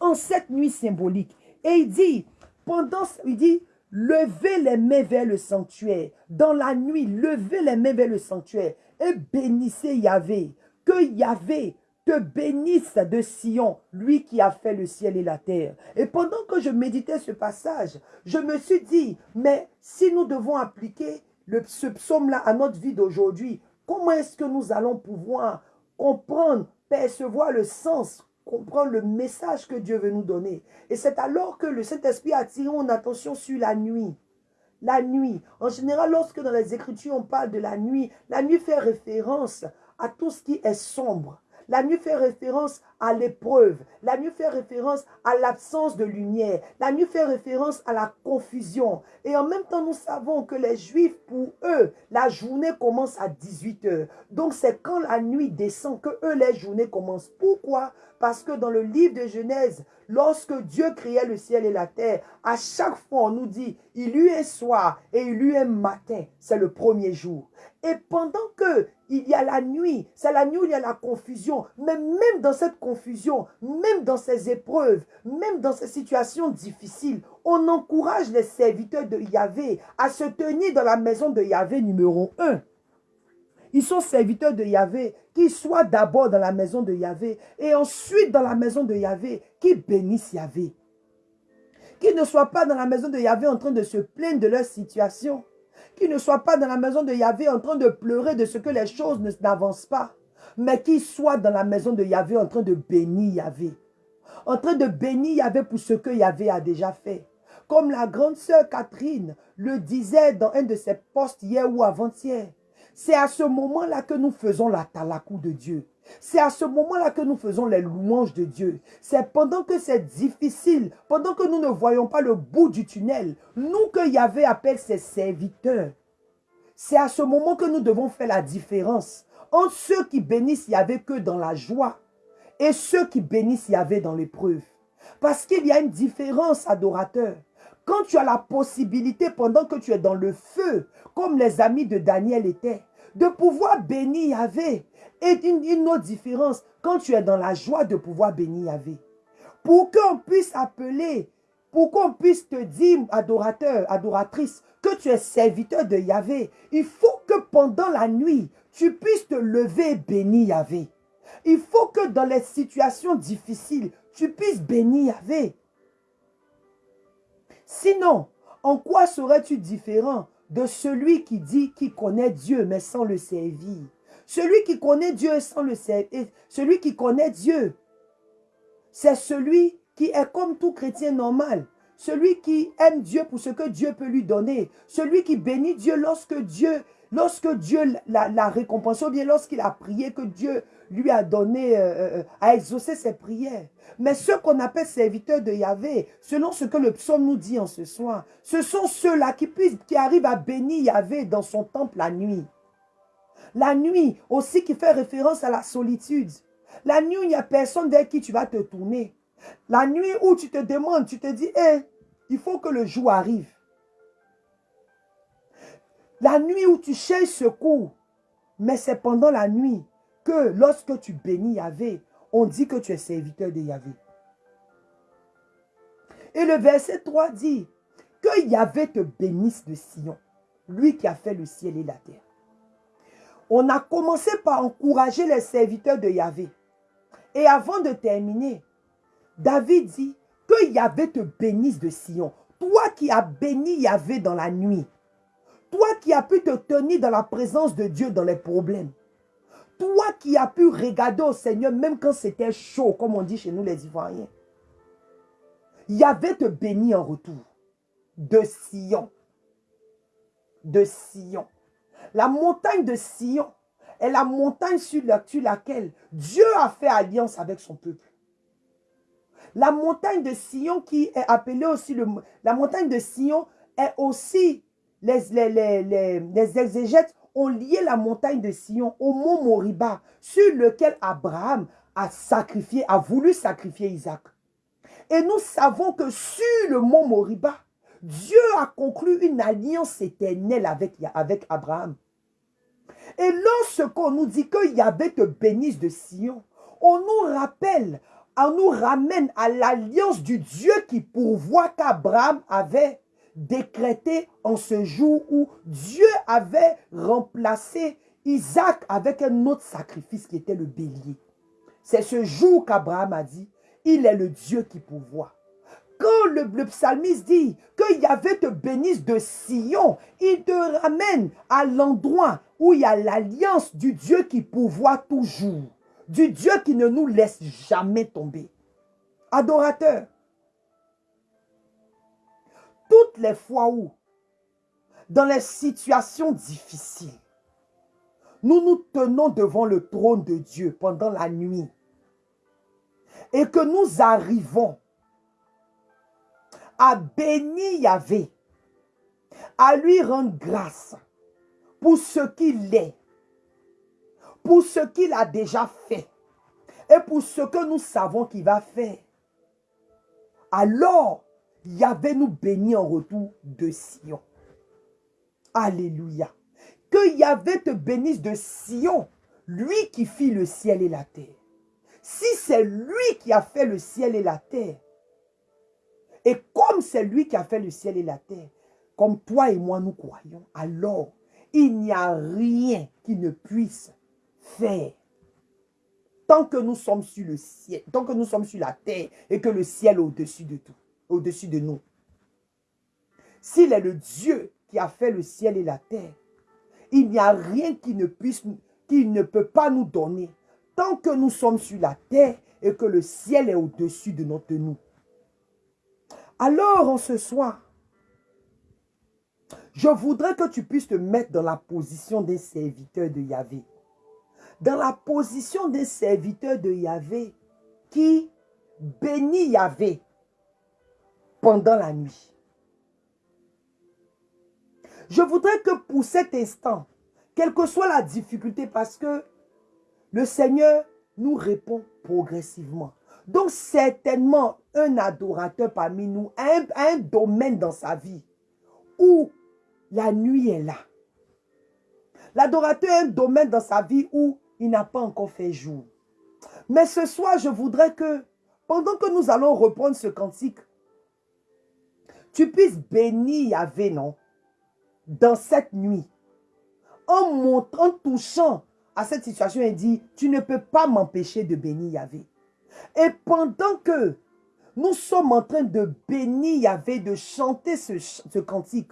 en cette nuit symbolique. Et il dit, pendant, il dit, levez les mains vers le sanctuaire. Dans la nuit, levez les mains vers le sanctuaire et bénissez Yahvé. Que Yahvé te bénisse de Sion, lui qui a fait le ciel et la terre. Et pendant que je méditais ce passage, je me suis dit, mais si nous devons appliquer ce psaume-là à notre vie d'aujourd'hui, comment est-ce que nous allons pouvoir comprendre, percevoir le sens, comprendre le message que Dieu veut nous donner? Et c'est alors que le Saint-Esprit attire mon attention sur la nuit. La nuit. En général, lorsque dans les Écritures on parle de la nuit, la nuit fait référence à tout ce qui est sombre. La nuit fait référence à l'épreuve. La nuit fait référence à l'absence de lumière. La nuit fait référence à la confusion. Et en même temps, nous savons que les Juifs, pour eux, la journée commence à 18 heures. Donc, c'est quand la nuit descend que eux, les journées commencent. Pourquoi? Parce que dans le livre de Genèse, lorsque Dieu créait le ciel et la terre, à chaque fois on nous dit, il eut un soir et il eut un matin, c'est le premier jour. Et pendant que il y a la nuit, c'est la nuit où il y a la confusion, mais même dans cette confusion, même dans ces épreuves, même dans ces situations difficiles, on encourage les serviteurs de Yahvé à se tenir dans la maison de Yahvé numéro 1. Ils sont serviteurs de Yahvé, qu'ils soient d'abord dans la maison de Yahvé et ensuite dans la maison de Yahvé, qui bénissent Yahvé. Qu'ils ne soient pas dans la maison de Yahvé en train de se plaindre de leur situation. Qu'ils ne soient pas dans la maison de Yahvé en train de pleurer de ce que les choses n'avancent pas. Mais qu'ils soient dans la maison de Yahvé en train de bénir Yahvé. En train de bénir Yahvé pour ce que Yahvé a déjà fait. Comme la grande sœur Catherine le disait dans un de ses postes hier ou avant-hier. C'est à ce moment-là que nous faisons la talakou de Dieu. C'est à ce moment-là que nous faisons les louanges de Dieu. C'est pendant que c'est difficile, pendant que nous ne voyons pas le bout du tunnel, nous que Yahvé appelle ses serviteurs. C'est à ce moment que nous devons faire la différence entre ceux qui bénissent Yahvé que dans la joie et ceux qui bénissent Yahvé dans l'épreuve. Parce qu'il y a une différence, adorateur. Quand tu as la possibilité, pendant que tu es dans le feu, comme les amis de Daniel étaient, de pouvoir bénir Yahvé. Et une, une autre différence, quand tu es dans la joie de pouvoir bénir Yahvé. Pour qu'on puisse appeler, pour qu'on puisse te dire, adorateur, adoratrice, que tu es serviteur de Yahvé, il faut que pendant la nuit, tu puisses te lever et bénir Yahvé. Il faut que dans les situations difficiles, tu puisses bénir Yahvé. Sinon, en quoi serais-tu différent de celui qui dit qu'il connaît Dieu mais sans le servir? Celui qui connaît Dieu sans le servir, celui qui connaît Dieu, c'est celui qui est comme tout chrétien normal. Celui qui aime Dieu pour ce que Dieu peut lui donner. Celui qui bénit Dieu lorsque Dieu, l'a récompensé, ou bien lorsqu'il a prié, que Dieu lui a donné, euh, euh, a exaucé ses prières. Mais ceux qu'on appelle serviteurs de Yahvé, selon ce que le psaume nous dit en ce soir, ce sont ceux-là qui, qui arrivent à bénir Yahvé dans son temple la nuit. La nuit aussi qui fait référence à la solitude. La nuit, il n'y a personne vers qui tu vas te tourner. La nuit où tu te demandes, tu te dis, hé, il faut que le jour arrive. La nuit où tu cherches secours, mais c'est pendant la nuit que lorsque tu bénis Yahvé, on dit que tu es serviteur de Yahvé. Et le verset 3 dit que Yahvé te bénisse de Sion, lui qui a fait le ciel et la terre. On a commencé par encourager les serviteurs de Yahvé. Et avant de terminer, David dit que Yahvé te bénisse de Sion. Toi qui as béni Yahvé dans la nuit. Toi qui as pu te tenir dans la présence de Dieu dans les problèmes. Toi qui as pu regarder au Seigneur même quand c'était chaud, comme on dit chez nous les Ivoiriens. Yahvé te bénit en retour. De Sion. De Sion. La montagne de Sion est la montagne sur laquelle Dieu a fait alliance avec son peuple. La montagne de Sion qui est appelée aussi. La montagne de Sion est aussi... Les, exégètes ont lié la montagne de Sion au mont Moriba sur lequel Abraham a sacrifié, a voulu sacrifier Isaac. Et nous savons que sur le mont Moriba, Dieu a conclu une alliance éternelle avec, avec Abraham. Et lorsqu'on nous dit qu'il y avait te bénisse de Sion, on nous rappelle on nous ramène à l'alliance du Dieu qui pourvoit qu'Abraham avait décrété en ce jour où Dieu avait remplacé Isaac avec un autre sacrifice qui était le bélier. C'est ce jour qu'Abraham a dit, il est le Dieu qui pourvoit. Quand le, psalmiste dit que Yahvé te bénisse de Sion, il te ramène à l'endroit où il y a l'alliance du Dieu qui pourvoit toujours du Dieu qui ne nous laisse jamais tomber. Adorateur, toutes les fois où, dans les situations difficiles, nous nous tenons devant le trône de Dieu pendant la nuit et que nous arrivons à bénir Yahvé, à lui rendre grâce pour ce qu'il est, pour ce qu'il a déjà fait et pour ce que nous savons qu'il va faire. Alors, Yahvé nous béni en retour de Sion. Alléluia. Que Yahvé te bénisse de Sion, lui qui fit le ciel et la terre. Si c'est lui qui a fait le ciel et la terre, et comme c'est lui qui a fait le ciel et la terre, comme toi et moi nous croyons, alors il n'y a rien qui ne puisse faire. Tant que nous sommes sur le ciel, tant que nous sommes sur la terre et que le ciel est au-dessus de tout, au-dessus de nous. S'il est le Dieu qui a fait le ciel et la terre, il n'y a rien qui ne puisse, qui ne peut pas nous donner tant que nous sommes sur la terre et que le ciel est au-dessus de notre nous. Alors, en ce soir, je voudrais que tu puisses te mettre dans la position des serviteurs de Yahvé dans la position des serviteurs de Yahvé qui bénit Yahvé pendant la nuit. Je voudrais que pour cet instant, quelle que soit la difficulté, parce que le Seigneur nous répond progressivement. Donc certainement, un adorateur parmi nous a un, domaine dans sa vie où la nuit est là. L'adorateur a un domaine dans sa vie où il n'a pas encore fait jour. Mais ce soir, je voudrais que, pendant que nous allons reprendre ce cantique, tu puisses bénir Yahvé, non? Dans cette nuit. En montrant, touchant à cette situation, il dit, tu ne peux pas m'empêcher de bénir Yahvé. Et pendant que nous sommes en train de bénir Yahvé, de chanter ce, ce cantique.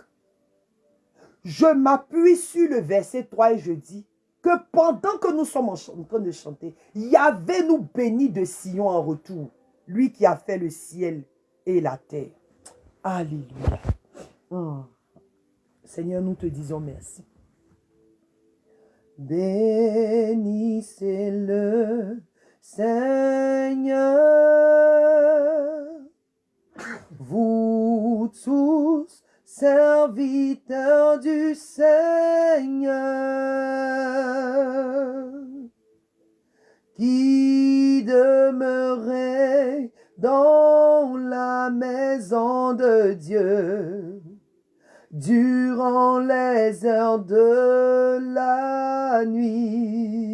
Je m'appuie sur le verset 3 et je dis que pendant que nous sommes en train de chanter, Yahvé nous bénit de Sion en retour. Lui qui a fait le ciel et la terre. Alléluia. Oh. Seigneur, nous te disons merci. Bénissez le Seigneur, vous tous serviteurs du Seigneur, qui demeurez dans la maison de Dieu durant les heures de la nuit.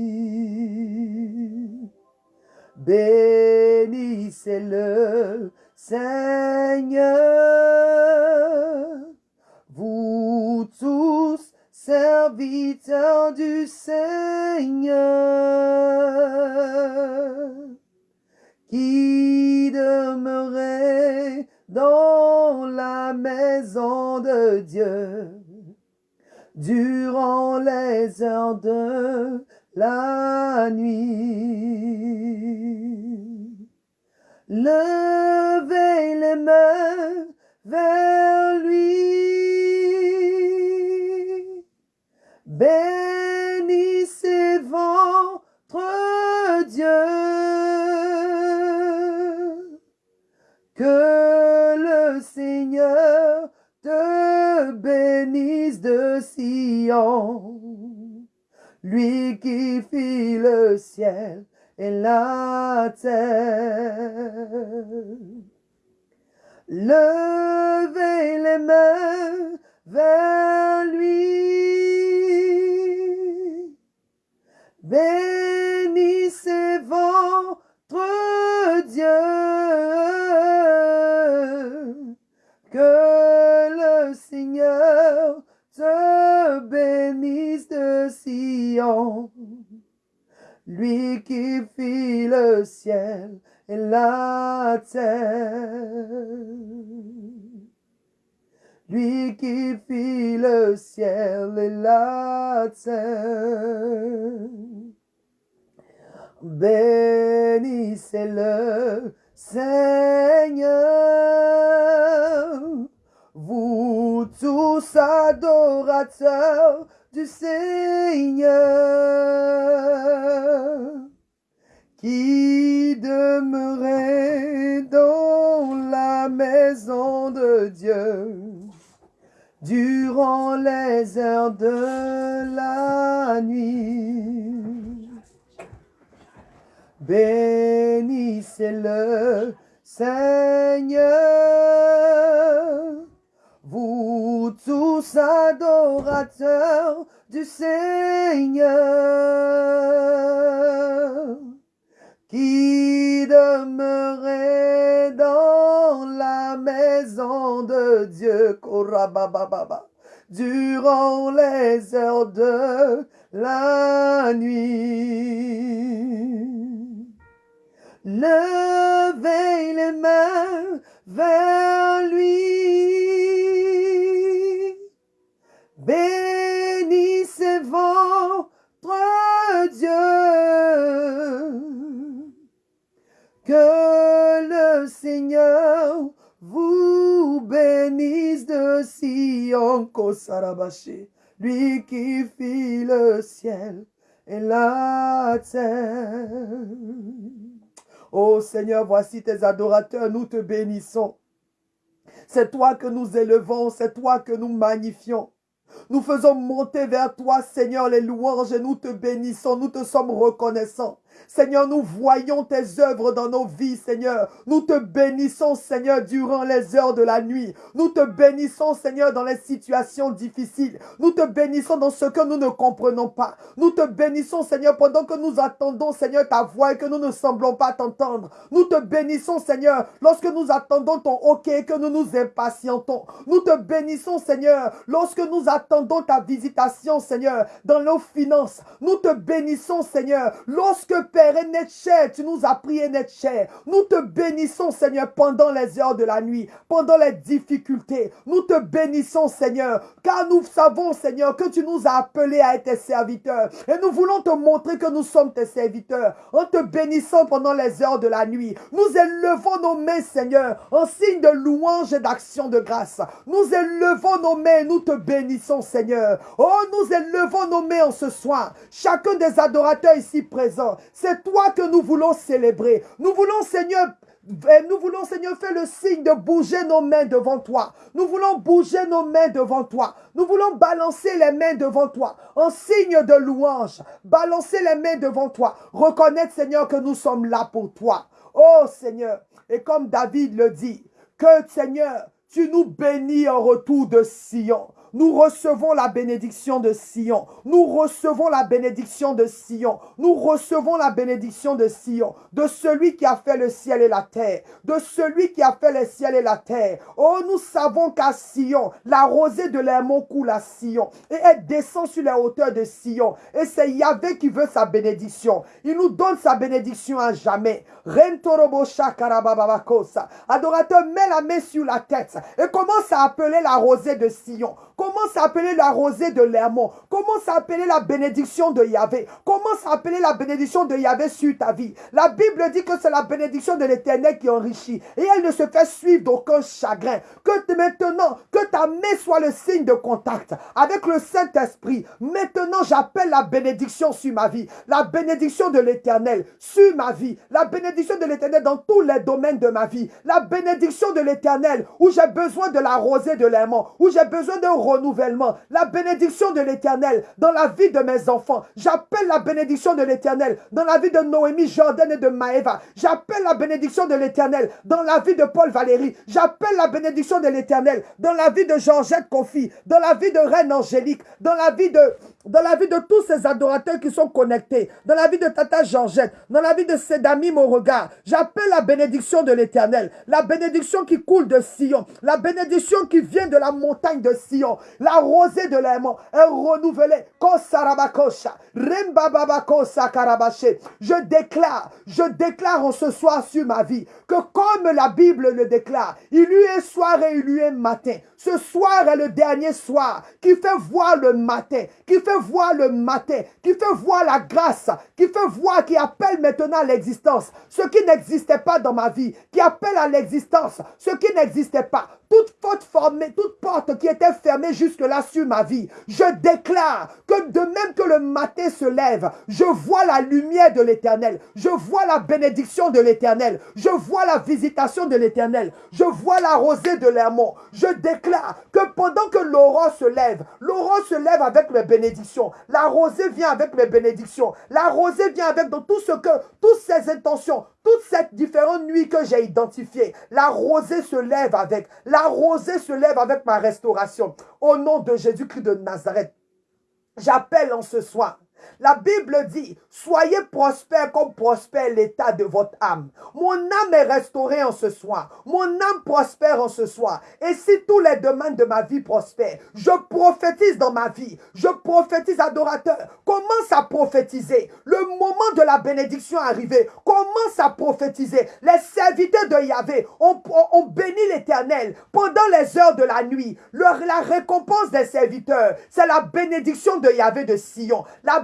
Bénissez le Seigneur, vous tous serviteurs du Seigneur, qui demeurez dans la maison de Dieu durant les heures de la nuit. Levez les mains vers lui. Bénissez votre Dieu. Que le Seigneur te bénisse de Sion, lui qui fit le ciel et la terre. Levez les mains vers Lui qui fit le ciel et la terre. Lui qui fit le ciel et la terre. Bénissez le Seigneur, vous tous adorateurs du Seigneur, qui demeurez dans la maison de Dieu durant les heures de la nuit. Bénissez le Seigneur, vous tous adorateurs du Seigneur, qui demeurez dans la maison de Dieu, durant les heures de la nuit. Levez les mains vers lui. Bénissez votre Dieu. Que le Seigneur vous bénisse de Sion, Kosarabashi, lui qui fit le ciel et la terre. Ô Seigneur, voici tes adorateurs, nous te bénissons. C'est toi que nous élevons, c'est toi que nous magnifions. Nous faisons monter vers toi, Seigneur, les louanges et nous te bénissons, nous te sommes reconnaissants. Seigneur, nous voyons tes œuvres dans nos vies, Seigneur. Nous te bénissons, Seigneur, durant les heures de la nuit. Nous te bénissons, Seigneur, dans les situations difficiles. Nous te bénissons dans ce que nous ne comprenons pas. Nous te bénissons, Seigneur, pendant que nous attendons, Seigneur, ta voix et que nous ne semblons pas t'entendre. Nous te bénissons, Seigneur, lorsque nous attendons ton OK et que nous nous impatientons. Nous te bénissons, Seigneur, lorsque nous attendons ta visitation, Seigneur, dans nos finances. Nous te bénissons, Seigneur, lorsque Père, et notre chair, tu nous as pris et notre chair. Nous te bénissons, Seigneur, pendant les heures de la nuit, pendant les difficultés. Nous te bénissons, Seigneur, car nous savons, Seigneur, que tu nous as appelés à être tes serviteurs. Et nous voulons te montrer que nous sommes tes serviteurs en te bénissant pendant les heures de la nuit. Nous élevons nos mains, Seigneur, en signe de louange et d'action de grâce. Nous élevons nos mains, nous te bénissons, Seigneur. Oh, nous élevons nos mains en ce soir. Chacun des adorateurs ici présents, c'est toi que nous voulons célébrer. Nous voulons, Seigneur, nous voulons, Seigneur, faire le signe de bouger nos mains devant toi. Nous voulons bouger nos mains devant toi. Nous voulons balancer les mains devant toi en signe de louange. Balancer les mains devant toi. Reconnaître, Seigneur, que nous sommes là pour toi. Oh Seigneur, et comme David le dit, que Seigneur, tu nous bénis en retour de Sion. Nous recevons la bénédiction de Sion. Nous recevons la bénédiction de Sion. Nous recevons la bénédiction de Sion. De celui qui a fait le ciel et la terre. De celui qui a fait le ciel et la terre. Oh, nous savons qu'à Sion, la rosée de l'aimant coule à Sion. Et elle descend sur les hauteurs de Sion. Et c'est Yahvé qui veut sa bénédiction. Il nous donne sa bénédiction à jamais. Adorateur, mets la main sur la tête et commence à appeler la rosée de Sion. Comment s'appeler la rosée de l'Hermon Comment s'appeler la bénédiction de Yahvé? Comment s'appeler la bénédiction de Yahvé sur ta vie? La Bible dit que c'est la bénédiction de l'Éternel qui enrichit et elle ne se fait suivre d'aucun chagrin. Que maintenant, que ta main soit le signe de contact avec le Saint-Esprit. Maintenant, j'appelle la bénédiction sur ma vie. La bénédiction de l'Éternel sur ma vie. La bénédiction de l'Éternel dans tous les domaines de ma vie. La bénédiction de l'Éternel où j'ai besoin de la rosée de l'Hermon, où j'ai besoin de renouvellement, la bénédiction de l'Éternel dans la vie de mes enfants. J'appelle la bénédiction de l'Éternel dans la vie de Noémie, Jordan et de Maëva. J'appelle la bénédiction de l'Éternel dans la vie de Paul Valérie. J'appelle la bénédiction de l'Éternel dans la vie de Georgette Kofi, dans la vie de Reine Angélique, dans la vie de dans la vie de tous ces adorateurs qui sont connectés, dans la vie de Tata Georgette, dans la vie de Sedami regard. J'appelle la bénédiction de l'Éternel, la bénédiction qui coule de Sion, la bénédiction qui vient de la montagne de Sion, la rosée de l'aimant est renouvelée. Je déclare, je déclare en ce soir sur ma vie que comme la Bible le déclare, il lui est soir et il lui est matin. Ce soir est le dernier soir qui fait voir le matin, qui fait voir le matin, qui fait voir la grâce, qui fait voir, qui appelle maintenant à l'existence. Ce qui n'existait pas dans ma vie, qui appelle à l'existence. Ce qui n'existait pas. Toute faute formée, toute porte qui était fermée jusque-là sur ma vie, je déclare que de même que le matin se lève, je vois la lumière de l'éternel, je vois la bénédiction de l'éternel, je vois la visitation de l'éternel, je vois la rosée de l'Hermon. Je déclare que pendant que l'aurore se lève, l'aurore se lève avec mes bénédictions, la rosée vient avec mes bénédictions, la rosée vient avec dans tout ce que, toutes ces intentions, toutes ces différentes nuits que j'ai identifiées, la rosée se lève avec. La rosée se lève avec ma restauration. Au nom de Jésus-Christ de Nazareth, j'appelle en ce soir la Bible dit, soyez prospères comme prospère l'état de votre âme. Mon âme est restaurée en ce soir. Mon âme prospère en ce soir. Et si tous les domaines de ma vie prospèrent, je prophétise dans ma vie. Je prophétise adorateur. Commence à prophétiser. Le moment de la bénédiction est arrivé. Commence à prophétiser. Les serviteurs de Yahvé ont, ont béni l'éternel pendant les heures de la nuit. la récompense des serviteurs, c'est la bénédiction de Yahvé de Sion. La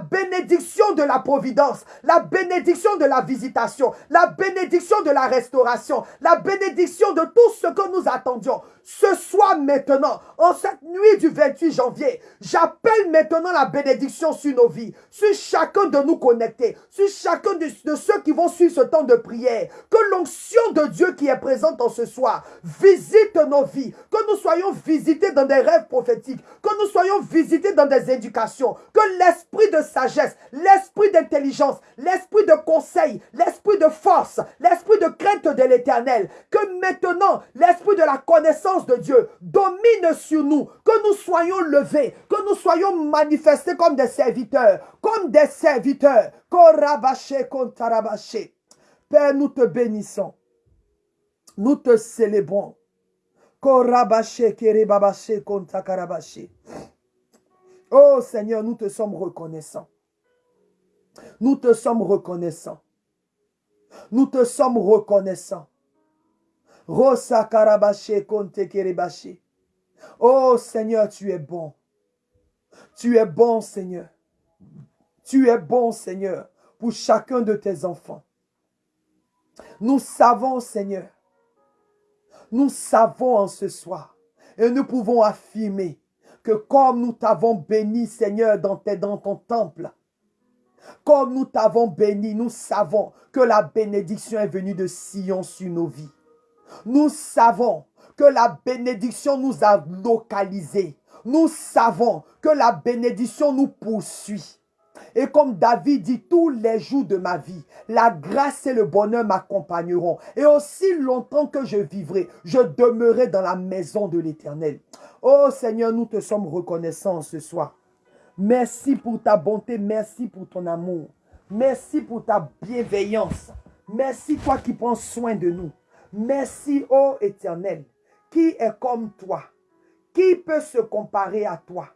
de la providence, la bénédiction de la visitation, la bénédiction de la restauration, la bénédiction de tout ce que nous attendions ce soir maintenant, en cette nuit du 28 janvier, j'appelle maintenant la bénédiction sur nos vies, sur chacun de nous connectés, sur chacun de, ceux qui vont suivre ce temps de prière. Que l'onction de Dieu qui est présente en ce soir visite nos vies, que nous soyons visités dans des rêves prophétiques, que nous soyons visités dans des éducations, que l'esprit de sagesse, l'esprit d'intelligence, l'esprit de conseil, l'esprit de force, l'esprit de crainte de l'éternel, que maintenant l'esprit de la connaissance de Dieu domine sur nous, que nous soyons levés, que nous soyons manifestés comme des serviteurs, comme des serviteurs. Père, nous te bénissons. Nous te célébrons. Oh Seigneur, nous te sommes reconnaissants. Nous te sommes reconnaissants. Nous te sommes reconnaissants. Rosa karabache konte kerebache. Oh Seigneur, tu es bon. Tu es bon, Seigneur. Tu es bon, Seigneur, pour chacun de tes enfants. Nous savons, Seigneur, nous savons en ce soir, et nous pouvons affirmer que comme nous t'avons béni, Seigneur, dans, dans ton temple, comme nous t'avons béni, nous savons que la bénédiction est venue de Sion sur nos vies. Nous savons que la bénédiction nous a localisés. Nous savons que la bénédiction nous poursuit. Et comme David dit, tous les jours de ma vie, la grâce et le bonheur m'accompagneront. Et aussi longtemps que je vivrai, je demeurerai dans la maison de l'Éternel. Oh Seigneur, nous te sommes reconnaissants ce soir. Merci pour ta bonté, merci pour ton amour. Merci pour ta bienveillance. Merci toi qui prends soin de nous. Merci, ô Éternel, qui est comme toi. Qui peut se comparer à toi?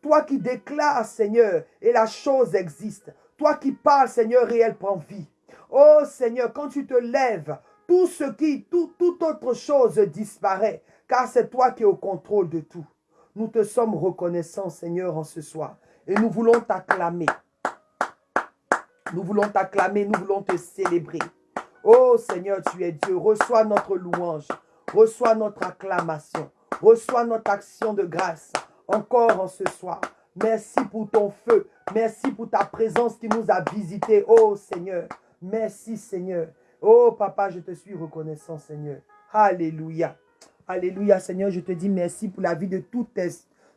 Toi qui déclares, Seigneur, et la chose existe. Toi qui parles, Seigneur, réel prend vie. Oh Seigneur, quand tu te lèves, tout ce qui, tout, toute autre chose disparaît, car c'est toi qui es au contrôle de tout. Nous te sommes reconnaissants, Seigneur, en ce soir. Et nous voulons t'acclamer. Nous voulons t'acclamer, nous voulons te célébrer. Oh Seigneur, tu es Dieu. Reçois notre louange. Reçois notre acclamation. Reçois notre action de grâce encore en ce soir. Merci pour ton feu. Merci pour ta présence qui nous a visités. Oh Seigneur. Merci Seigneur. Oh Papa, je te suis reconnaissant Seigneur. Alléluia. Alléluia Seigneur, je te dis merci pour la vie de toutes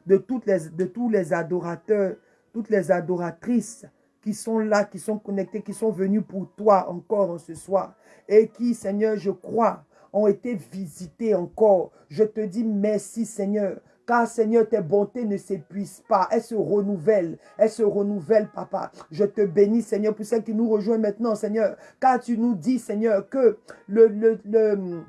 de, tous les adorateurs, toutes les adoratrices qui sont là, qui sont connectés, qui sont venus pour toi encore en ce soir. Et qui, Seigneur, je crois, ont été visités encore. Je te dis merci, Seigneur. Car Seigneur, tes bontés ne s'épuisent pas. Elles se renouvellent. Elles se renouvellent, Papa. Je te bénis, Seigneur, pour celles qui nous rejoignent maintenant, Seigneur. Car tu nous dis, Seigneur, que le, le, le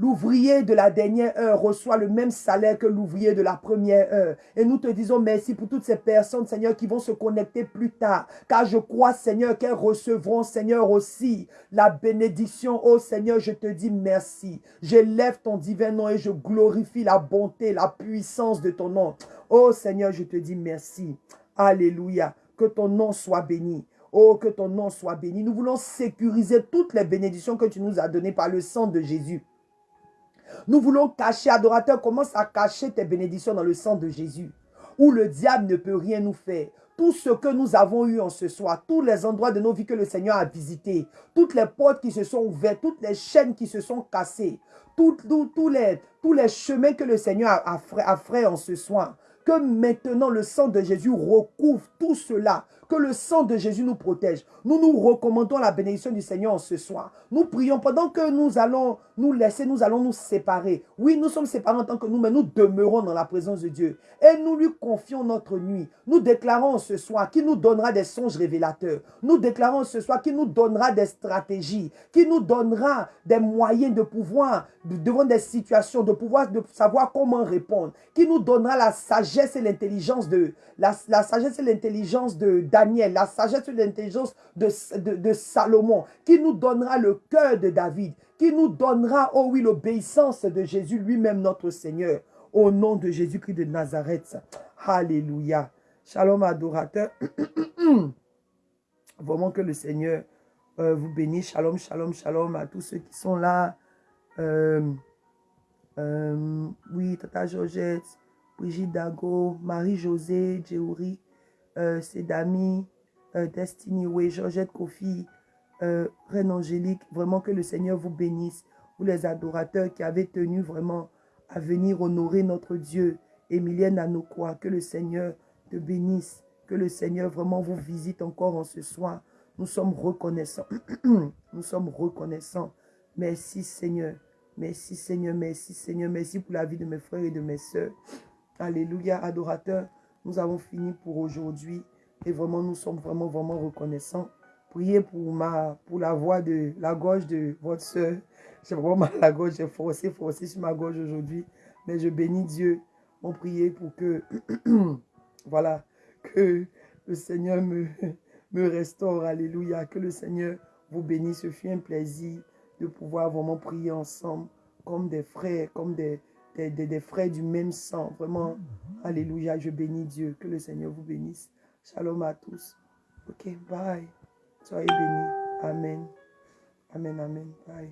L'ouvrier de la dernière heure reçoit le même salaire que l'ouvrier de la première heure. Et nous te disons merci pour toutes ces personnes, Seigneur, qui vont se connecter plus tard. Car je crois, Seigneur, qu'elles recevront, Seigneur, aussi la bénédiction. Oh Seigneur, je te dis merci. J'élève ton divin nom et je glorifie la bonté, la puissance de ton nom. Oh Seigneur, je te dis merci. Alléluia. Que ton nom soit béni. Oh, que ton nom soit béni. Nous voulons sécuriser toutes les bénédictions que tu nous as données par le sang de Jésus. Nous voulons cacher, adorateur, commence à cacher tes bénédictions dans le sang de Jésus, où le diable ne peut rien nous faire. Tout ce que nous avons eu en ce soir, tous les endroits de nos vies que le Seigneur a visités, toutes les portes qui se sont ouvertes, toutes les chaînes qui se sont cassées, tous, les, tous les chemins que le Seigneur a, a, fait en ce soir, que maintenant le sang de Jésus recouvre tout cela, que le sang de Jésus nous protège. Nous nous recommandons la bénédiction du Seigneur ce soir. Nous prions pendant que nous allons nous laisser, nous allons nous séparer. Oui, nous sommes séparés en tant que nous, mais nous demeurons dans la présence de Dieu. Et nous lui confions notre nuit. Nous déclarons ce soir qu'il nous donnera des songes révélateurs. Nous déclarons ce soir qu'il nous donnera des stratégies, qu'il nous donnera des moyens de pouvoir, devant des situations, de pouvoir savoir comment répondre, qu'il nous donnera la sagesse et l'intelligence de, la sagesse et l'intelligence de Daniel, la sagesse et l'intelligence de, Salomon, qui nous donnera le cœur de David, qui nous donnera, oh oui, l'obéissance de Jésus lui-même, notre Seigneur, au nom de Jésus-Christ de Nazareth. Alléluia. Shalom, adorateur. Vraiment que le Seigneur euh, vous bénisse. Shalom, shalom, shalom à tous ceux qui sont là. Euh, euh, oui, Tata Georgette, Brigitte Dago, Marie-Josée, Djeouri, euh, Sedami, euh, Destiny Way, Georgette Kofi, euh, Reine Angélique. Vraiment que le Seigneur vous bénisse. Vous les adorateurs qui avez tenu vraiment à venir honorer notre Dieu. Emilienne Anoukwa, que le Seigneur te bénisse. Que le Seigneur vraiment vous visite encore en ce soir. Nous sommes reconnaissants. Nous sommes reconnaissants. Merci Seigneur. Merci Seigneur. Merci Seigneur. Merci pour la vie de mes frères et de mes soeurs. Alléluia, adorateurs. Nous avons fini pour aujourd'hui. Et vraiment, nous sommes vraiment, vraiment reconnaissants. Priez pour, ma, pour la voix de la gorge de votre soeur. J'ai vraiment mal à la gorge. J'ai forcé, forcé sur ma gorge aujourd'hui. Mais je bénis Dieu. On priait pour que, voilà, que le Seigneur me, me restaure. Alléluia. Que le Seigneur vous bénisse. Ce fut un plaisir de pouvoir vraiment prier ensemble comme des frères, comme des, des, frères du même sang. Vraiment, Alléluia. Je bénis Dieu. Que le Seigneur vous bénisse. Shalom à tous. Ok, bye. Soyez bénis. Amen. Amen, amen. Bye.